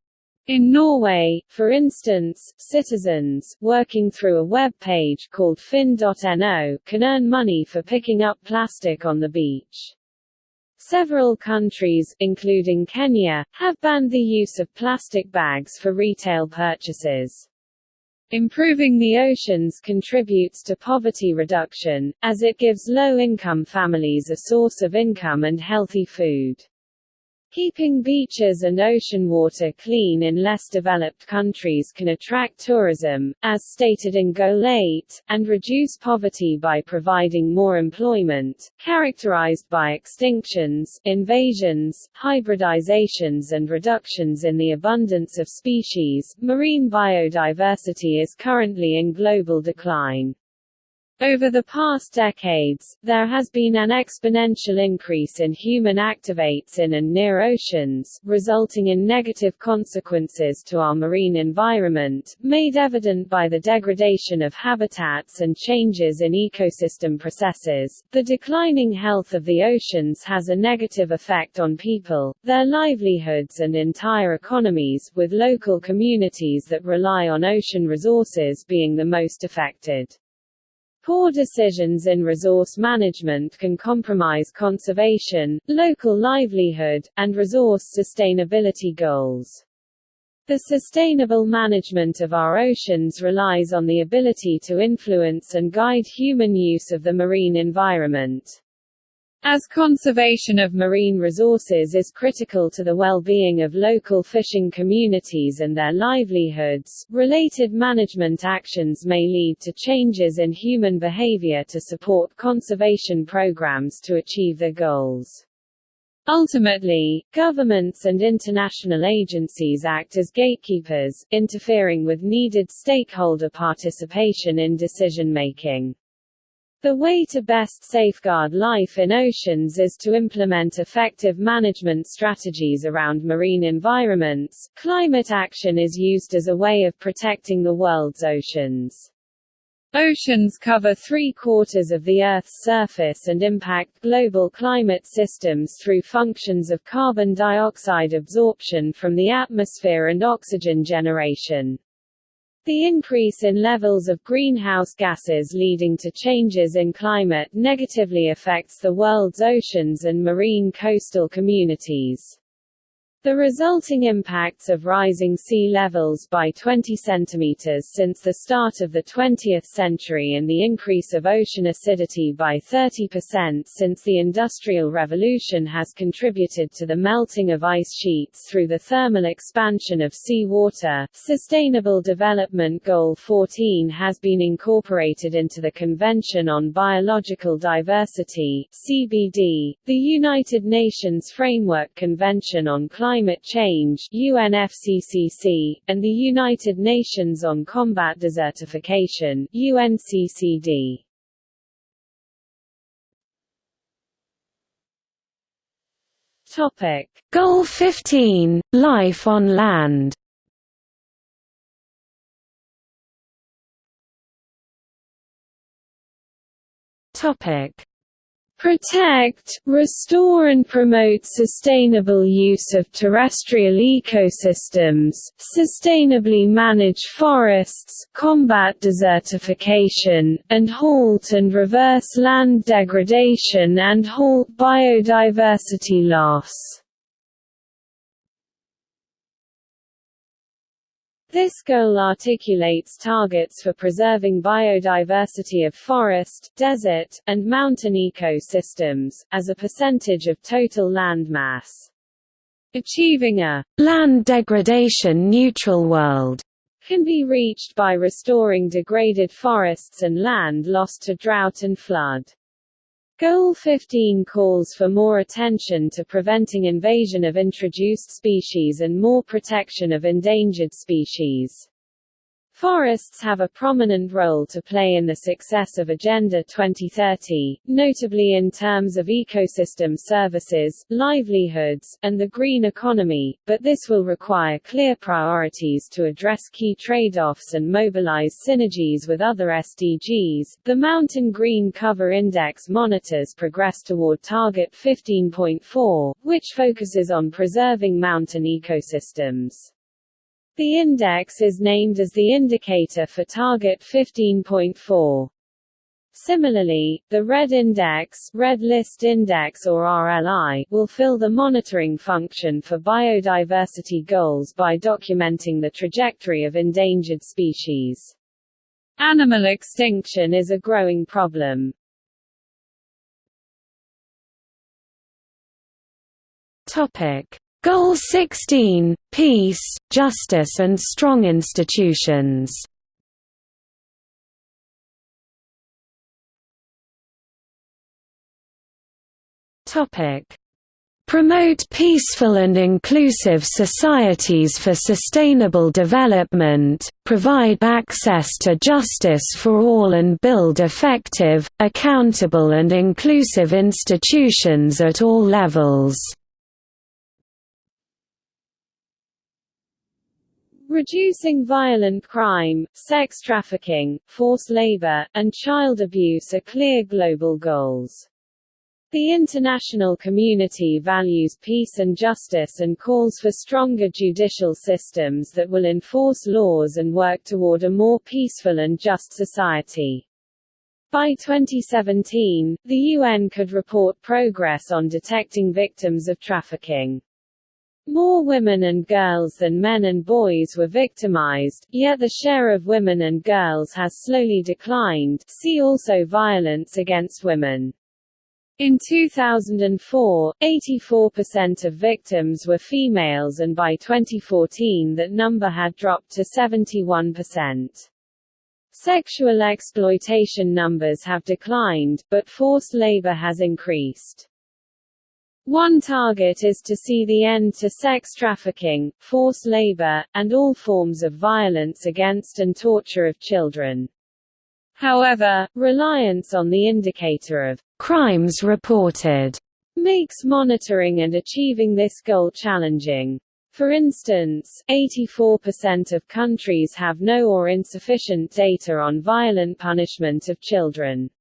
In Norway, for instance, citizens, working through a web page called finn.no, can earn money for picking up plastic on the beach. Several countries, including Kenya, have banned the use of plastic bags for retail purchases. Improving the oceans contributes to poverty reduction, as it gives low-income families a source of income and healthy food. Keeping beaches and ocean water clean in less developed countries can attract tourism, as stated in Goal 8, and reduce poverty by providing more employment, characterized by extinctions, invasions, hybridizations and reductions in the abundance of species. Marine biodiversity is currently in global decline. Over the past decades, there has been an exponential increase in human activates in and near oceans, resulting in negative consequences to our marine environment, made evident by the degradation of habitats and changes in ecosystem processes. The declining health of the oceans has a negative effect on people, their livelihoods and entire economies, with local communities that rely on ocean resources being the most affected. Poor decisions in resource management can compromise conservation, local livelihood, and resource sustainability goals. The sustainable management of our oceans relies on the ability to influence and guide human use of the marine environment. As conservation of marine resources is critical to the well-being of local fishing communities and their livelihoods, related management actions may lead to changes in human behavior to support conservation programs to achieve their goals. Ultimately, governments and international agencies act as gatekeepers, interfering with needed stakeholder participation in decision-making. The way to best safeguard life in oceans is to implement effective management strategies around marine environments. Climate action is used as a way of protecting the world's oceans. Oceans cover three-quarters of the Earth's surface and impact global climate systems through functions of carbon dioxide absorption from the atmosphere and oxygen generation. The increase in levels of greenhouse gases leading to changes in climate negatively affects the world's oceans and marine coastal communities. The resulting impacts of rising sea levels by 20 cm since the start of the 20th century and the increase of ocean acidity by 30% since the Industrial Revolution has contributed to the melting of ice sheets through the thermal expansion of sea water. Sustainable Development Goal 14 has been incorporated into the Convention on Biological Diversity (CBD), the United Nations Framework Convention on Climate Climate Change UNFCCC, and the United Nations on Combat Desertification UNCCD. Topic: Goal 15: Life on land. Topic: Protect, restore and promote sustainable use of terrestrial ecosystems, sustainably manage forests, combat desertification, and halt and reverse land degradation and halt biodiversity loss. This goal articulates targets for preserving biodiversity of forest, desert, and mountain ecosystems, as a percentage of total land mass. Achieving a land degradation neutral world can be reached by restoring degraded forests and land lost to drought and flood. Goal 15 calls for more attention to preventing invasion of introduced species and more protection of endangered species. Forests have a prominent role to play in the success of Agenda 2030, notably in terms of ecosystem services, livelihoods, and the green economy, but this will require clear priorities to address key trade-offs and mobilize synergies with other SDGs. The Mountain Green Cover Index monitors progress toward Target 15.4, which focuses on preserving mountain ecosystems. The index is named as the indicator for Target 15.4. Similarly, the Red Index, Red List Index or RLI, will fill the monitoring function for biodiversity goals by documenting the trajectory of endangered species. Animal extinction is a growing problem. Topic: Goal 16 – Peace, justice and strong institutions Promote peaceful and inclusive societies for sustainable development, provide access to justice for all and build effective, accountable and inclusive institutions at all levels. Reducing violent crime, sex trafficking, forced labor, and child abuse are clear global goals. The international community values peace and justice and calls for stronger judicial systems that will enforce laws and work toward a more peaceful and just society. By 2017, the UN could report progress on detecting victims of trafficking. More women and girls than men and boys were victimized, yet the share of women and girls has slowly declined see also violence against women. In 2004, 84% of victims were females and by 2014 that number had dropped to 71%. Sexual exploitation numbers have declined, but forced labor has increased. One target is to see the end to sex trafficking, forced labor, and all forms of violence against and torture of children. However, reliance on the indicator of crimes reported makes monitoring and achieving this goal challenging. For instance, 84% of countries have no or insufficient data on violent punishment of children.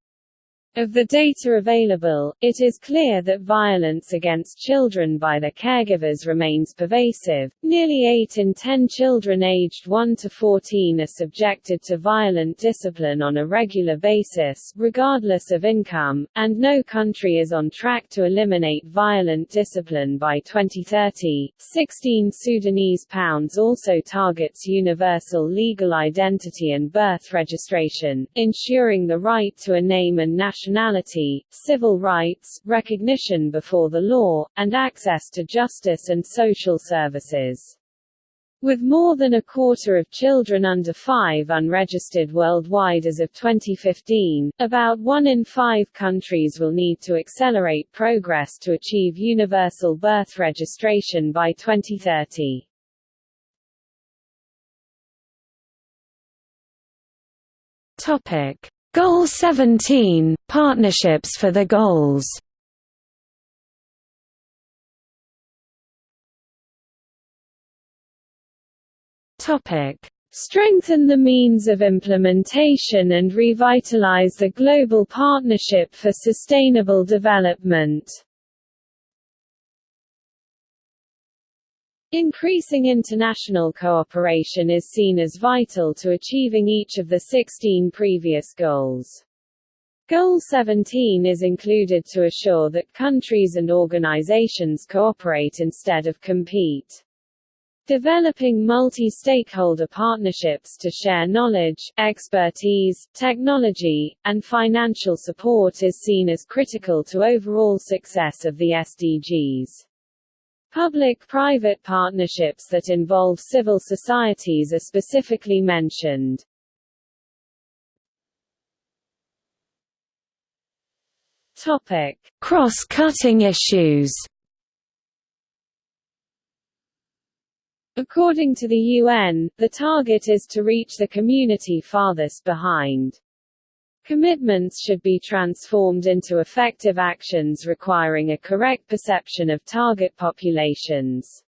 Of the data available, it is clear that violence against children by their caregivers remains pervasive. Nearly 8 in 10 children aged 1 to 14 are subjected to violent discipline on a regular basis, regardless of income, and no country is on track to eliminate violent discipline by 2030. 16 Sudanese pounds also targets universal legal identity and birth registration, ensuring the right to a name and national nationality, civil rights, recognition before the law, and access to justice and social services. With more than a quarter of children under 5 unregistered worldwide as of 2015, about one in five countries will need to accelerate progress to achieve universal birth registration by 2030. Topic: Goal 17 – Partnerships for the goals. Strengthen the means of implementation and revitalize the Global Partnership for Sustainable Development Increasing international cooperation is seen as vital to achieving each of the 16 previous goals. Goal 17 is included to assure that countries and organizations cooperate instead of compete. Developing multi-stakeholder partnerships to share knowledge, expertise, technology, and financial support is seen as critical to overall success of the SDGs. Public-private partnerships that involve civil societies are specifically mentioned. Cross-cutting issues. According to the UN, the target is to reach the community farthest behind. Commitments should be transformed into effective actions requiring a correct perception of target populations.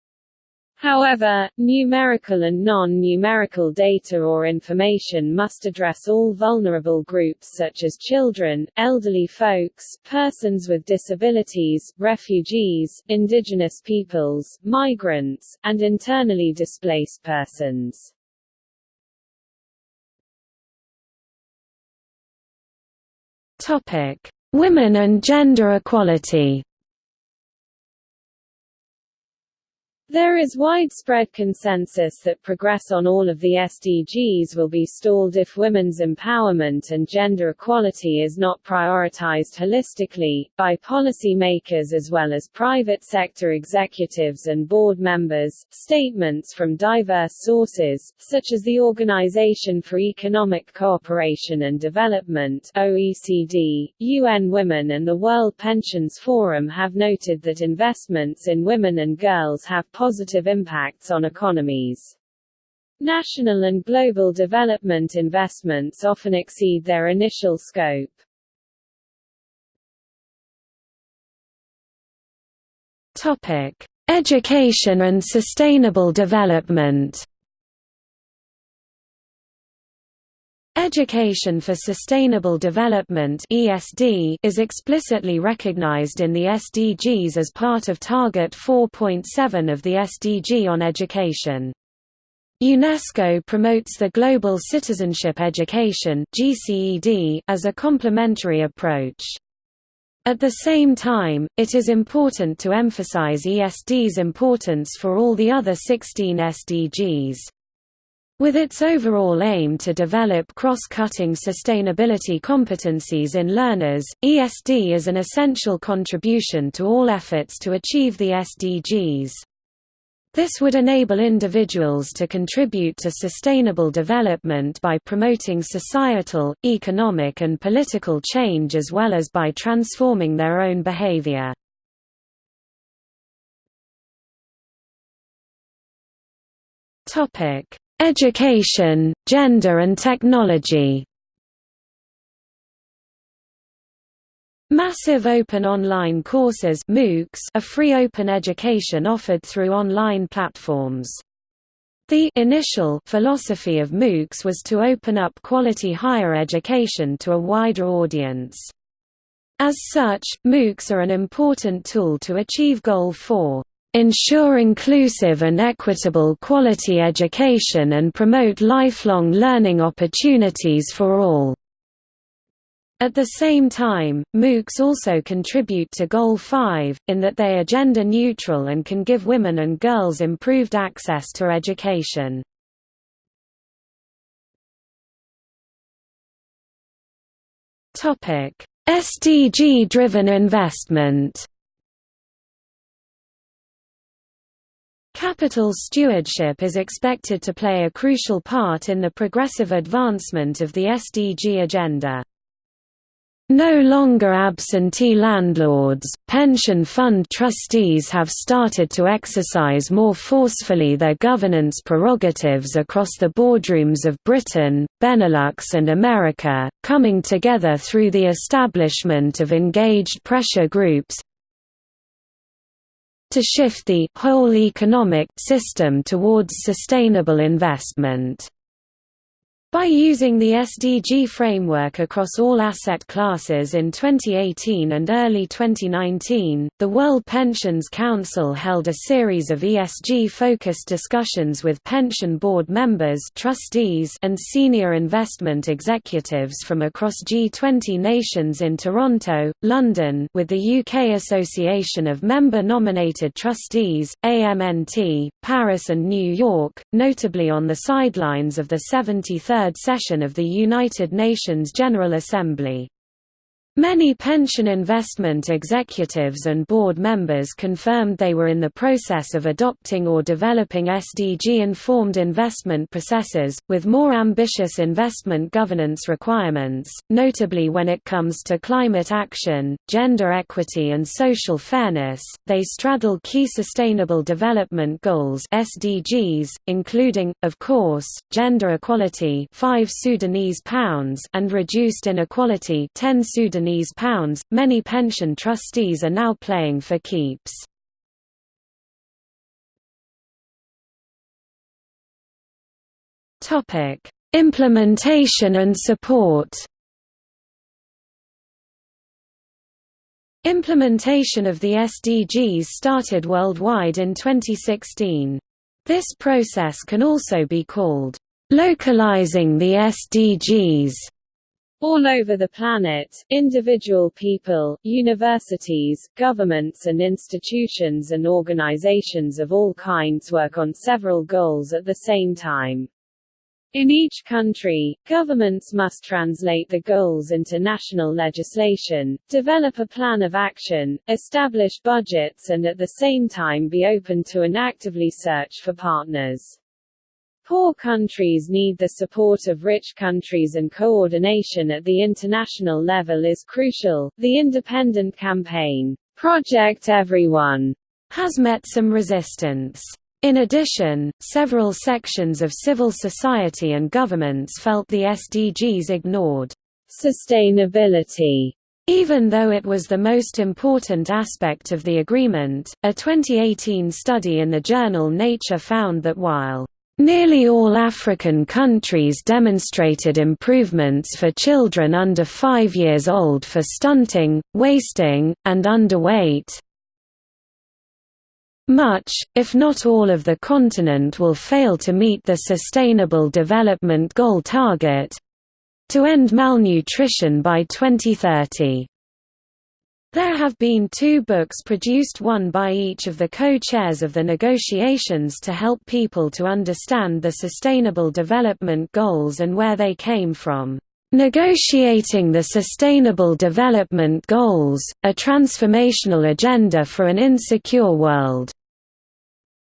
However, numerical and non-numerical data or information must address all vulnerable groups such as children, elderly folks, persons with disabilities, refugees, indigenous peoples, migrants, and internally displaced persons. Women and gender equality. There is widespread consensus that progress on all of the SDGs will be stalled if women's empowerment and gender equality is not prioritized holistically, by policymakers as well as private sector executives and board members. Statements from diverse sources, such as the Organization for Economic Cooperation and Development OECD, UN Women and the World Pensions Forum have noted that investments in women and girls have positive impacts on economies. National and global development investments often exceed their initial scope. Topic: Education and sustainable development. Education for Sustainable Development (ESD) is explicitly recognized in the SDGs as part of Target 4.7 of the SDG on Education. UNESCO promotes the Global Citizenship Education (GCED) as a complementary approach. At the same time, it is important to emphasize ESD's importance for all the other 16 SDGs. With its overall aim to develop cross-cutting sustainability competencies in learners, ESD is an essential contribution to all efforts to achieve the SDGs. This would enable individuals to contribute to sustainable development by promoting societal, economic and political change as well as by transforming their own behavior. Topic Education, Gender and Technology Massive Open Online Courses MOOCs are free open education offered through online platforms. The initial philosophy of MOOCs was to open up quality higher education to a wider audience. As such, MOOCs are an important tool to achieve Goal 4 ensure inclusive and equitable quality education and promote lifelong learning opportunities for all. At the same time, MOOCs also contribute to Goal 5, in that they are gender neutral and can give women and girls improved access to education. SDG-driven investment Capital stewardship is expected to play a crucial part in the progressive advancement of the SDG agenda. No longer absentee landlords, pension fund trustees have started to exercise more forcefully their governance prerogatives across the boardrooms of Britain, Benelux and America, coming together through the establishment of engaged pressure groups, to shift the whole economic system towards sustainable investment. By using the SDG framework across all asset classes in 2018 and early 2019, the World Pensions Council held a series of ESG-focused discussions with pension board members trustees and senior investment executives from across G20 nations in Toronto, London with the UK Association of Member-Nominated Trustees, AMNT, Paris and New York, notably on the sidelines of the 73rd third session of the United Nations General Assembly. Many pension investment executives and board members confirmed they were in the process of adopting or developing SDG-informed investment processes, with more ambitious investment governance requirements, notably when it comes to climate action, gender equity and social fairness. They straddle key Sustainable Development Goals (SDGs), including, of course, gender equality, 5 Sudanese pounds, and reduced inequality, 10 Sudanese Japanese pounds. Many pension trustees are now playing for keeps. Implementation and support. Implementation of the SDGs started worldwide in 2016. This process can also be called localizing the SDGs All over the planet, individual people, universities, governments and institutions and organizations of all kinds work on several goals at the same time. In each country, governments must translate the goals into national legislation, develop a plan of action, establish budgets and at the same time be open to and actively search for partners. Poor countries need the support of rich countries and coordination at the international level is crucial. The independent campaign, Project Everyone, has met some resistance. In addition, several sections of civil society and governments felt the SDGs ignored sustainability even though it was the most important aspect of the agreement, a 2018 study in the journal Nature found that while Nearly all African countries demonstrated improvements for children under 5 years old for stunting, wasting, and underweight. Much, if not all of the continent will fail to meet the Sustainable Development Goal target—to end malnutrition by 2030. There have been two books produced one by each of the co-chairs of the negotiations to help people to understand the Sustainable Development Goals and where they came from. Negotiating the Sustainable Development Goals, a Transformational Agenda for an Insecure World.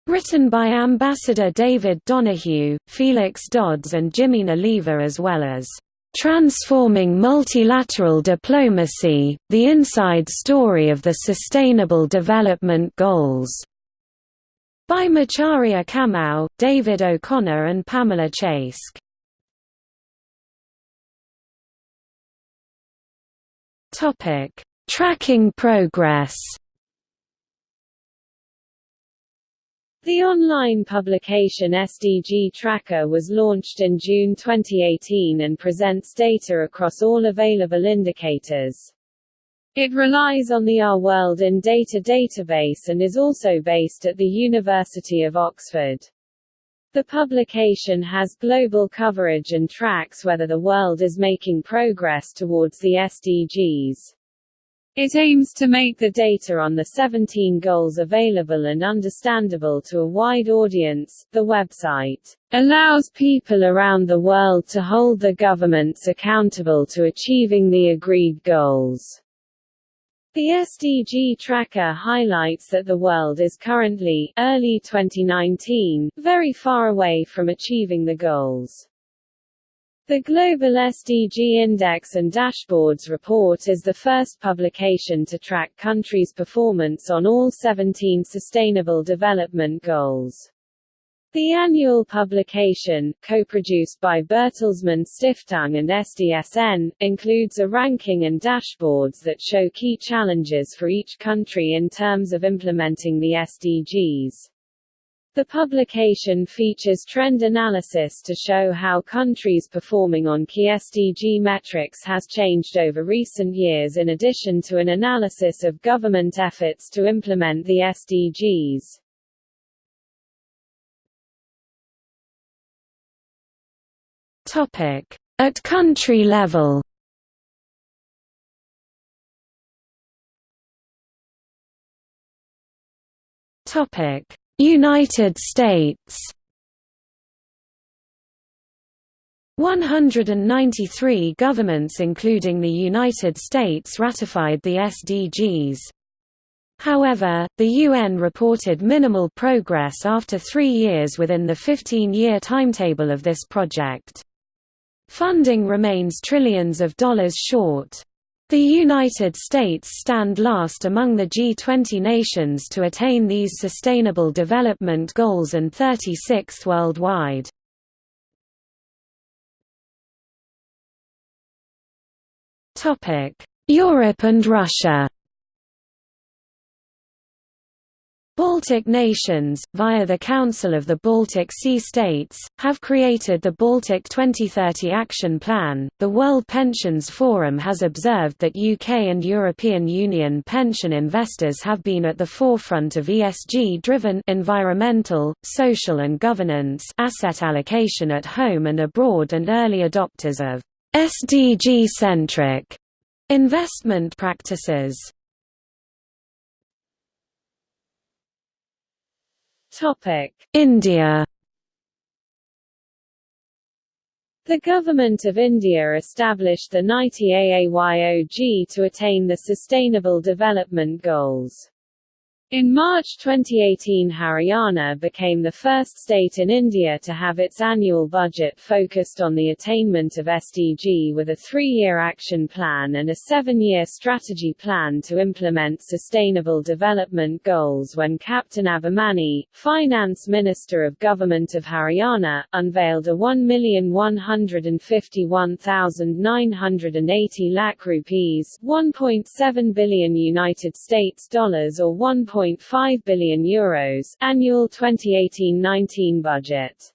Written by Ambassador David Donoghue, Felix Dodds and Jimena Leiva as well as Transforming Multilateral Diplomacy, The Inside Story of the Sustainable Development Goals", by Macharia Kamau, David O'Connor and Pamela Chasek. Tracking progress The online publication SDG Tracker was launched in June 2018 and presents data across all available indicators. It relies on the Our World in Data database and is also based at the University of Oxford. The publication has global coverage and tracks whether the world is making progress towards the SDGs. It aims to make the data on the 17 goals available and understandable to a wide audience. The website allows people around the world to hold the governments accountable to achieving the agreed goals. The SDG tracker highlights that the world is currently, early 2019, very far away from achieving the goals. The Global SDG Index and Dashboards report is the first publication to track countries' performance on all 17 Sustainable Development Goals. The annual publication, co-produced by Bertelsmann Stiftung and SDSN, includes a ranking and dashboards that show key challenges for each country in terms of implementing the SDGs. The publication features trend analysis to show how countries performing on key SDG metrics has changed over recent years in addition to an analysis of government efforts to implement the SDGs. Topic: At country level. Topic: United States 193 governments including the United States ratified the SDGs. However, the UN reported minimal progress after three years within the 15-year timetable of this project. Funding remains trillions of dollars short. The United States stand last among the G20 nations to attain these Sustainable Development Goals and 36th worldwide. Europe and Russia Baltic nations, via the Council of the Baltic Sea States, have created the Baltic 2030 Action Plan. The World Pensions Forum has observed that UK and European Union pension investors have been at the forefront of ESG driven environmental, social, and governance asset allocation at home and abroad and early adopters of SDG-centric investment practices. India The Government of India established the NITI Aayog to attain the Sustainable Development Goals. In March 2018 Haryana became the first state in India to have its annual budget focused on the attainment of SDG with a three-year action plan and a seven-year strategy plan to implement sustainable development goals when Captain Abhimanyu, Finance Minister of Government of Haryana, unveiled a 1,151,980 lakh rupees 1.7 billion United States dollars or 1. 1.5 billion euros annual 2018-19 budget.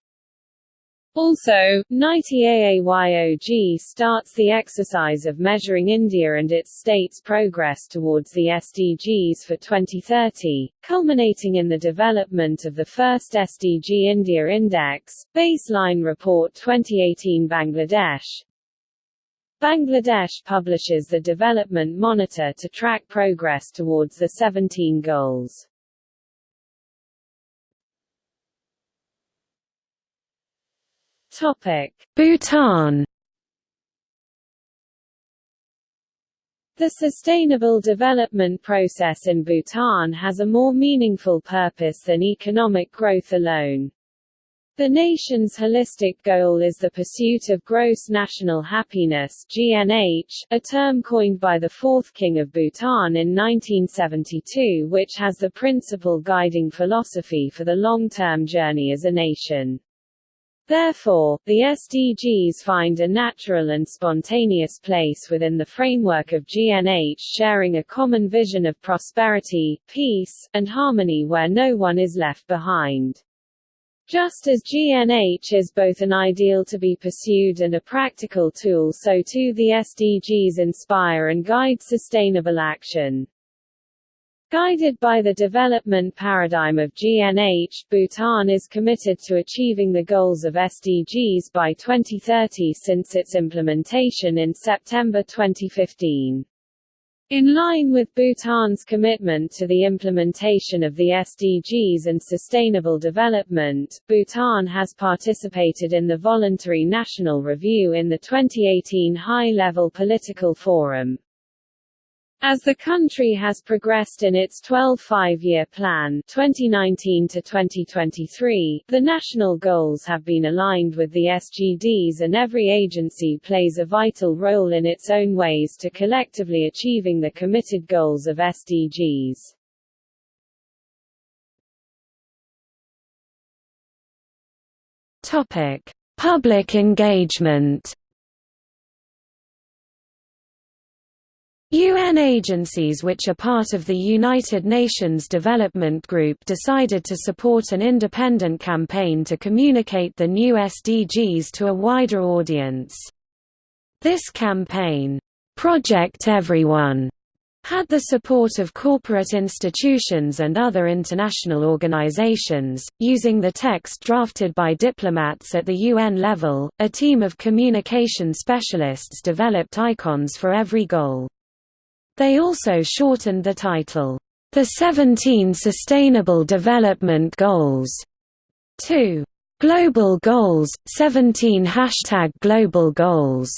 Also, NITI Aayog starts the exercise of measuring India and its states' progress towards the SDGs for 2030, culminating in the development of the first SDG India Index, Baseline Report 2018 Bangladesh, Bangladesh publishes the Development Monitor to track progress towards the 17 goals. Topic: Bhutan The sustainable development process in Bhutan has a more meaningful purpose than economic growth alone. The nation's holistic goal is the pursuit of gross national happiness GNH, a term coined by the fourth king of Bhutan in 1972 which has the principal guiding philosophy for the long-term journey as a nation. Therefore, the SDGs find a natural and spontaneous place within the framework of GNH sharing a common vision of prosperity, peace, and harmony where no one is left behind. Just as GNH is both an ideal to be pursued and a practical tool so too the SDGs inspire and guide sustainable action. Guided by the development paradigm of GNH, Bhutan is committed to achieving the goals of SDGs by 2030 since its implementation in September 2015. In line with Bhutan's commitment to the implementation of the SDGs and sustainable development, Bhutan has participated in the Voluntary National Review in the 2018 High-Level Political Forum. As the country has progressed in its 12 five-year plan 2019 to 2023, the national goals have been aligned with the SGDs and every agency plays a vital role in its own ways to collectively achieving the committed goals of SDGs. Topic: Public engagement UN agencies which are part of the United Nations Development Group decided to support an independent campaign to communicate the new SDGs to a wider audience. This campaign, Project Everyone, had the support of corporate institutions and other international organizations. Using the text drafted by diplomats at the UN level, a team of communication specialists developed icons for every goal. They also shortened the title, The 17 Sustainable Development Goals, to Global Goals, 17 Hashtag Global Goals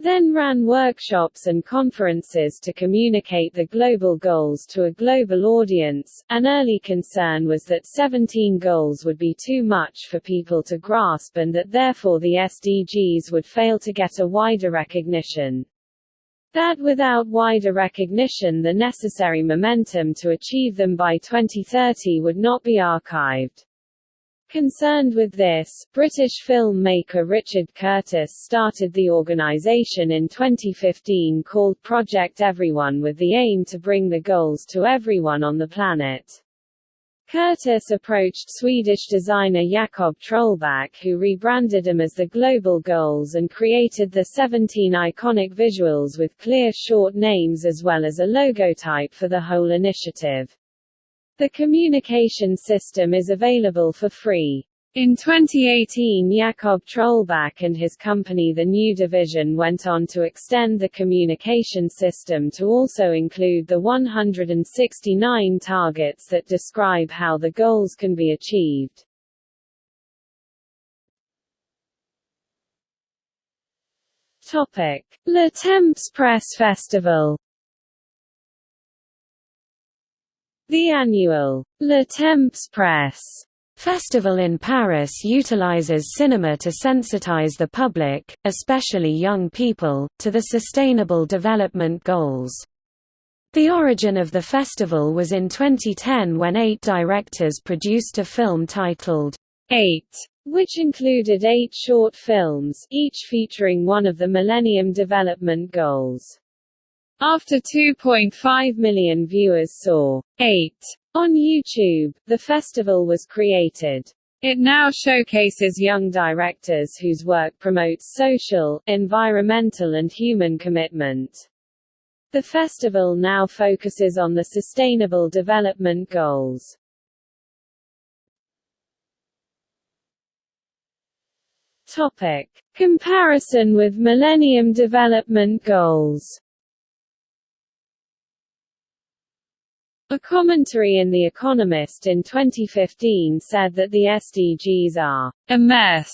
then ran workshops and conferences to communicate the global goals to a global audience. An early concern was that 17 goals would be too much for people to grasp and that therefore the SDGs would fail to get a wider recognition. That without wider recognition the necessary momentum to achieve them by 2030 would not be archived. Concerned with this, British filmmaker Richard Curtis started the organisation in 2015 called Project Everyone with the aim to bring the goals to everyone on the planet. Curtis approached Swedish designer Jakob Trollback who rebranded them as the Global Goals and created the 17 iconic visuals with clear short names as well as a logotype for the whole initiative. The communication system is available for free. In 2018 Jakob Trollback and his company The New Division went on to extend the communication system to also include the 169 targets that describe how the goals can be achieved. Topic: Le Temps Presse Festival The annual Le Temps Presse Festival in Paris utilizes cinema to sensitize the public, especially young people, to the Sustainable Development Goals. The origin of the festival was in 2010 when eight directors produced a film titled, Eight, which included eight short films, each featuring one of the Millennium Development Goals. After 2.5 million viewers saw 8 on YouTube, the festival was created. It now showcases young directors whose work promotes social, environmental and human commitment. The festival now focuses on the Sustainable Development Goals. Topic. Comparison with Millennium Development Goals A commentary in The Economist in 2015 said that the SDGs are a mess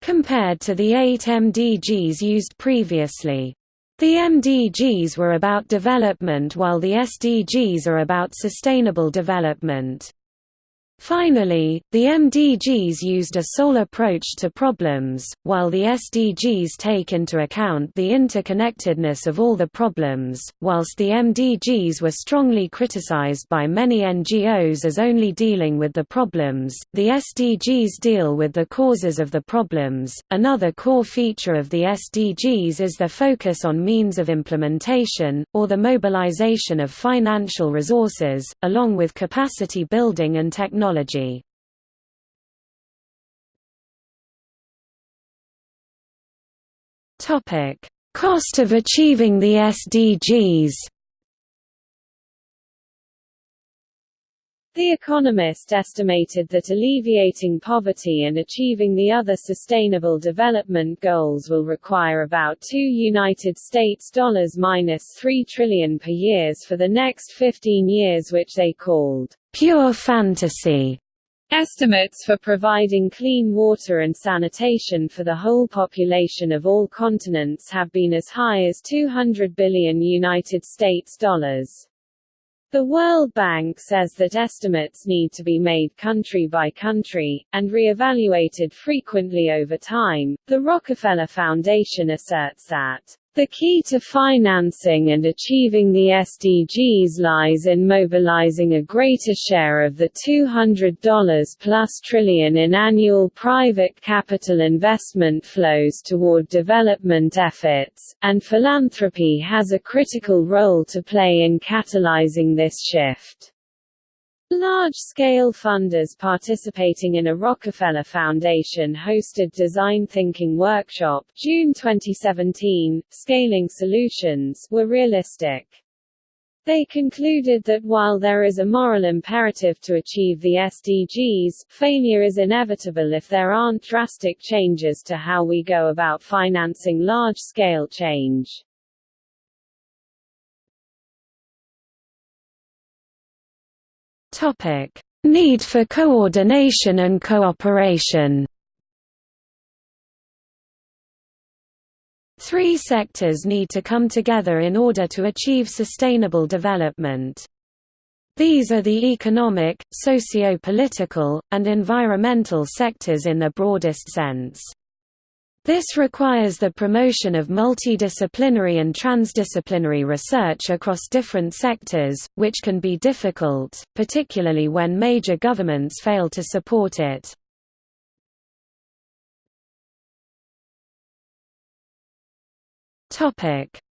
compared to the eight MDGs used previously. The MDGs were about development while the SDGs are about sustainable development. Finally, the MDGs used a sole approach to problems, while the SDGs take into account the interconnectedness of all the problems. Whilst the MDGs were strongly criticized by many NGOs as only dealing with the problems, the SDGs deal with the causes of the problems. Another core feature of the SDGs is their focus on means of implementation, or the mobilization of financial resources, along with capacity building and technology technology. Topic: Cost of achieving the SDGs. The Economist estimated that alleviating poverty and achieving the other Sustainable Development Goals will require about 2 United States dollars minus 3 trillion per years for the next 15 years which they called pure fantasy. Estimates for providing clean water and sanitation for the whole population of all continents have been as high as 200 billion United States dollars. The World Bank says that estimates need to be made country by country, and re-evaluated frequently over time. The Rockefeller Foundation asserts that the key to financing and achieving the SDGs lies in mobilizing a greater share of the $200 plus trillion in annual private capital investment flows toward development efforts, and philanthropy has a critical role to play in catalyzing this shift. Large-scale funders participating in a Rockefeller Foundation hosted Design Thinking Workshop June 2017, Scaling Solutions were realistic. They concluded that while there is a moral imperative to achieve the SDGs, failure is inevitable if there aren't drastic changes to how we go about financing large-scale change. Topic: Need for coordination and cooperation. Three sectors need to come together in order to achieve sustainable development. These are the economic, socio-political, and environmental sectors in the broadest sense. This requires the promotion of multidisciplinary and transdisciplinary research across different sectors, which can be difficult, particularly when major governments fail to support it.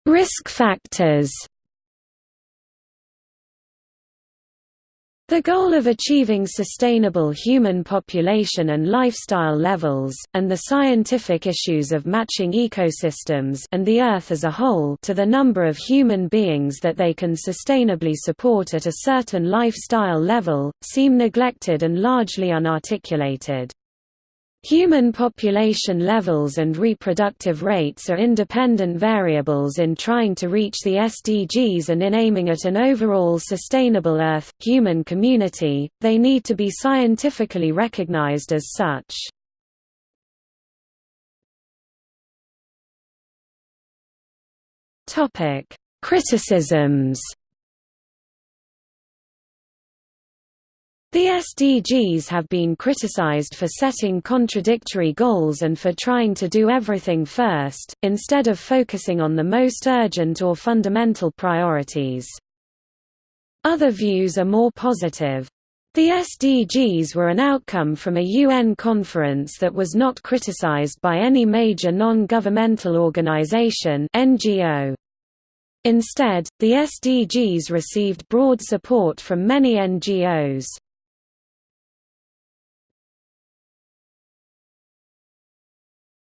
Risk factors The goal of achieving sustainable human population and lifestyle levels, and the scientific issues of matching ecosystems and the Earth as a whole to the number of human beings that they can sustainably support at a certain lifestyle level, seem neglected and largely unarticulated. Human population levels and reproductive rates are independent variables in trying to reach the SDGs and in aiming at an overall sustainable Earth-human community, they need to be scientifically recognized as such. Criticisms The SDGs have been criticized for setting contradictory goals and for trying to do everything first, instead of focusing on the most urgent or fundamental priorities. Other views are more positive. The SDGs were an outcome from a UN conference that was not criticized by any major non-governmental organization NGO. Instead, the SDGs received broad support from many NGOs.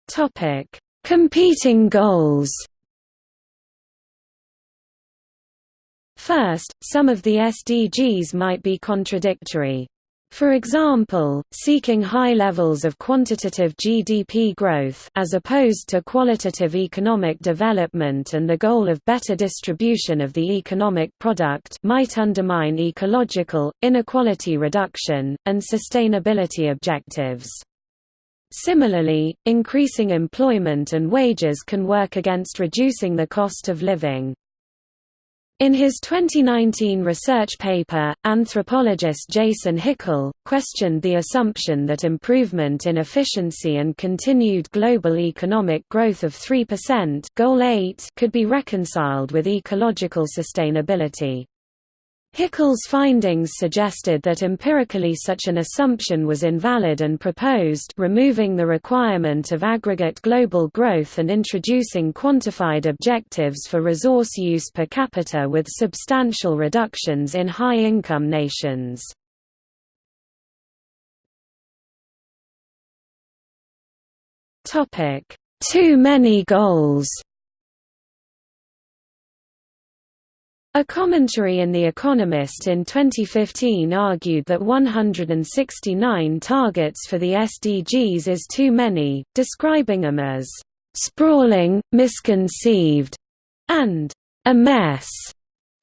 Topic: Competing goals. First, some of the SDGs might be contradictory. For example, seeking high levels of quantitative GDP growth as opposed to qualitative economic development and the goal of better distribution of the economic product might undermine ecological, inequality reduction, and sustainability objectives. Similarly, increasing employment and wages can work against reducing the cost of living. In his 2019 research paper, anthropologist Jason Hickel, questioned the assumption that improvement in efficiency and continued global economic growth of 3% goal 8 could be reconciled with ecological sustainability. Hickel's findings suggested that empirically such an assumption was invalid and proposed removing the requirement of aggregate global growth and introducing quantified objectives for resource use per capita with substantial reductions in high-income nations. Too many goals A commentary in The Economist in 2015 argued that 169 targets for the SDGs is too many, describing them as sprawling, misconceived, and a mess.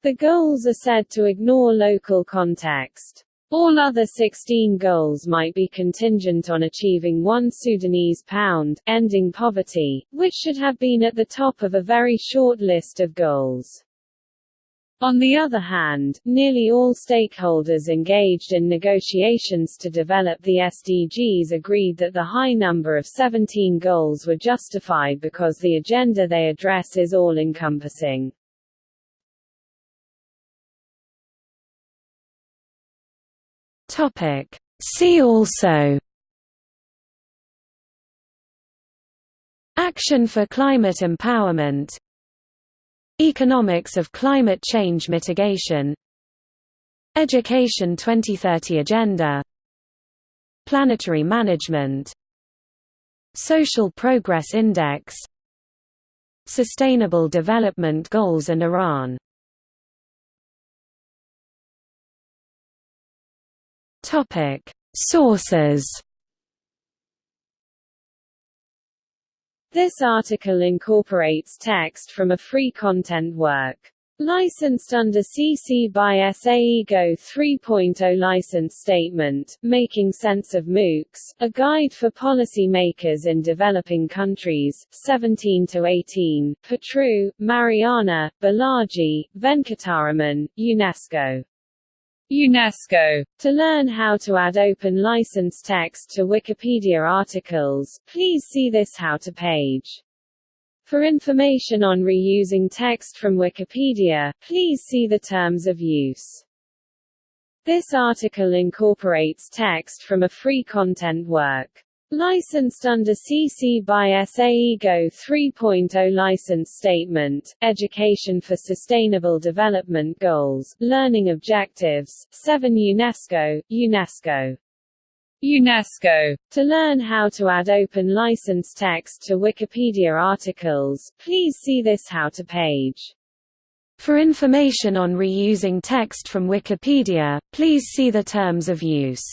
The goals are said to ignore local context. All other 16 goals might be contingent on achieving one Sudanese pound, ending poverty, which should have been at the top of a very short list of goals. On the other hand, nearly all stakeholders engaged in negotiations to develop the SDGs agreed that the high number of 17 goals were justified because the agenda they address is all-encompassing. See also Action for climate empowerment Economics of climate change mitigation. Education 2030 Agenda. Planetary management. Social Progress Index. Sustainable Development Goals and Iran. Sources This article incorporates text from a free content work. Licensed under CC by SA IGO 3.0 License Statement, Making Sense of MOOCs, A Guide for Policy Makers in Developing Countries, 17–18, Patru, Mariana, Balaji, Venkataraman, UNESCO. UNESCO. To learn how to add open license text to Wikipedia articles, please see this How to page. For information on reusing text from Wikipedia, please see the Terms of Use. This article incorporates text from a free content work. Licensed under CC by SA IGO 3.0 License Statement, Education for Sustainable Development Goals, Learning Objectives, 7 UNESCO, UNESCO. UNESCO. To learn how to add open license text to Wikipedia articles, please see this How to page. For information on reusing text from Wikipedia, please see the Terms of Use.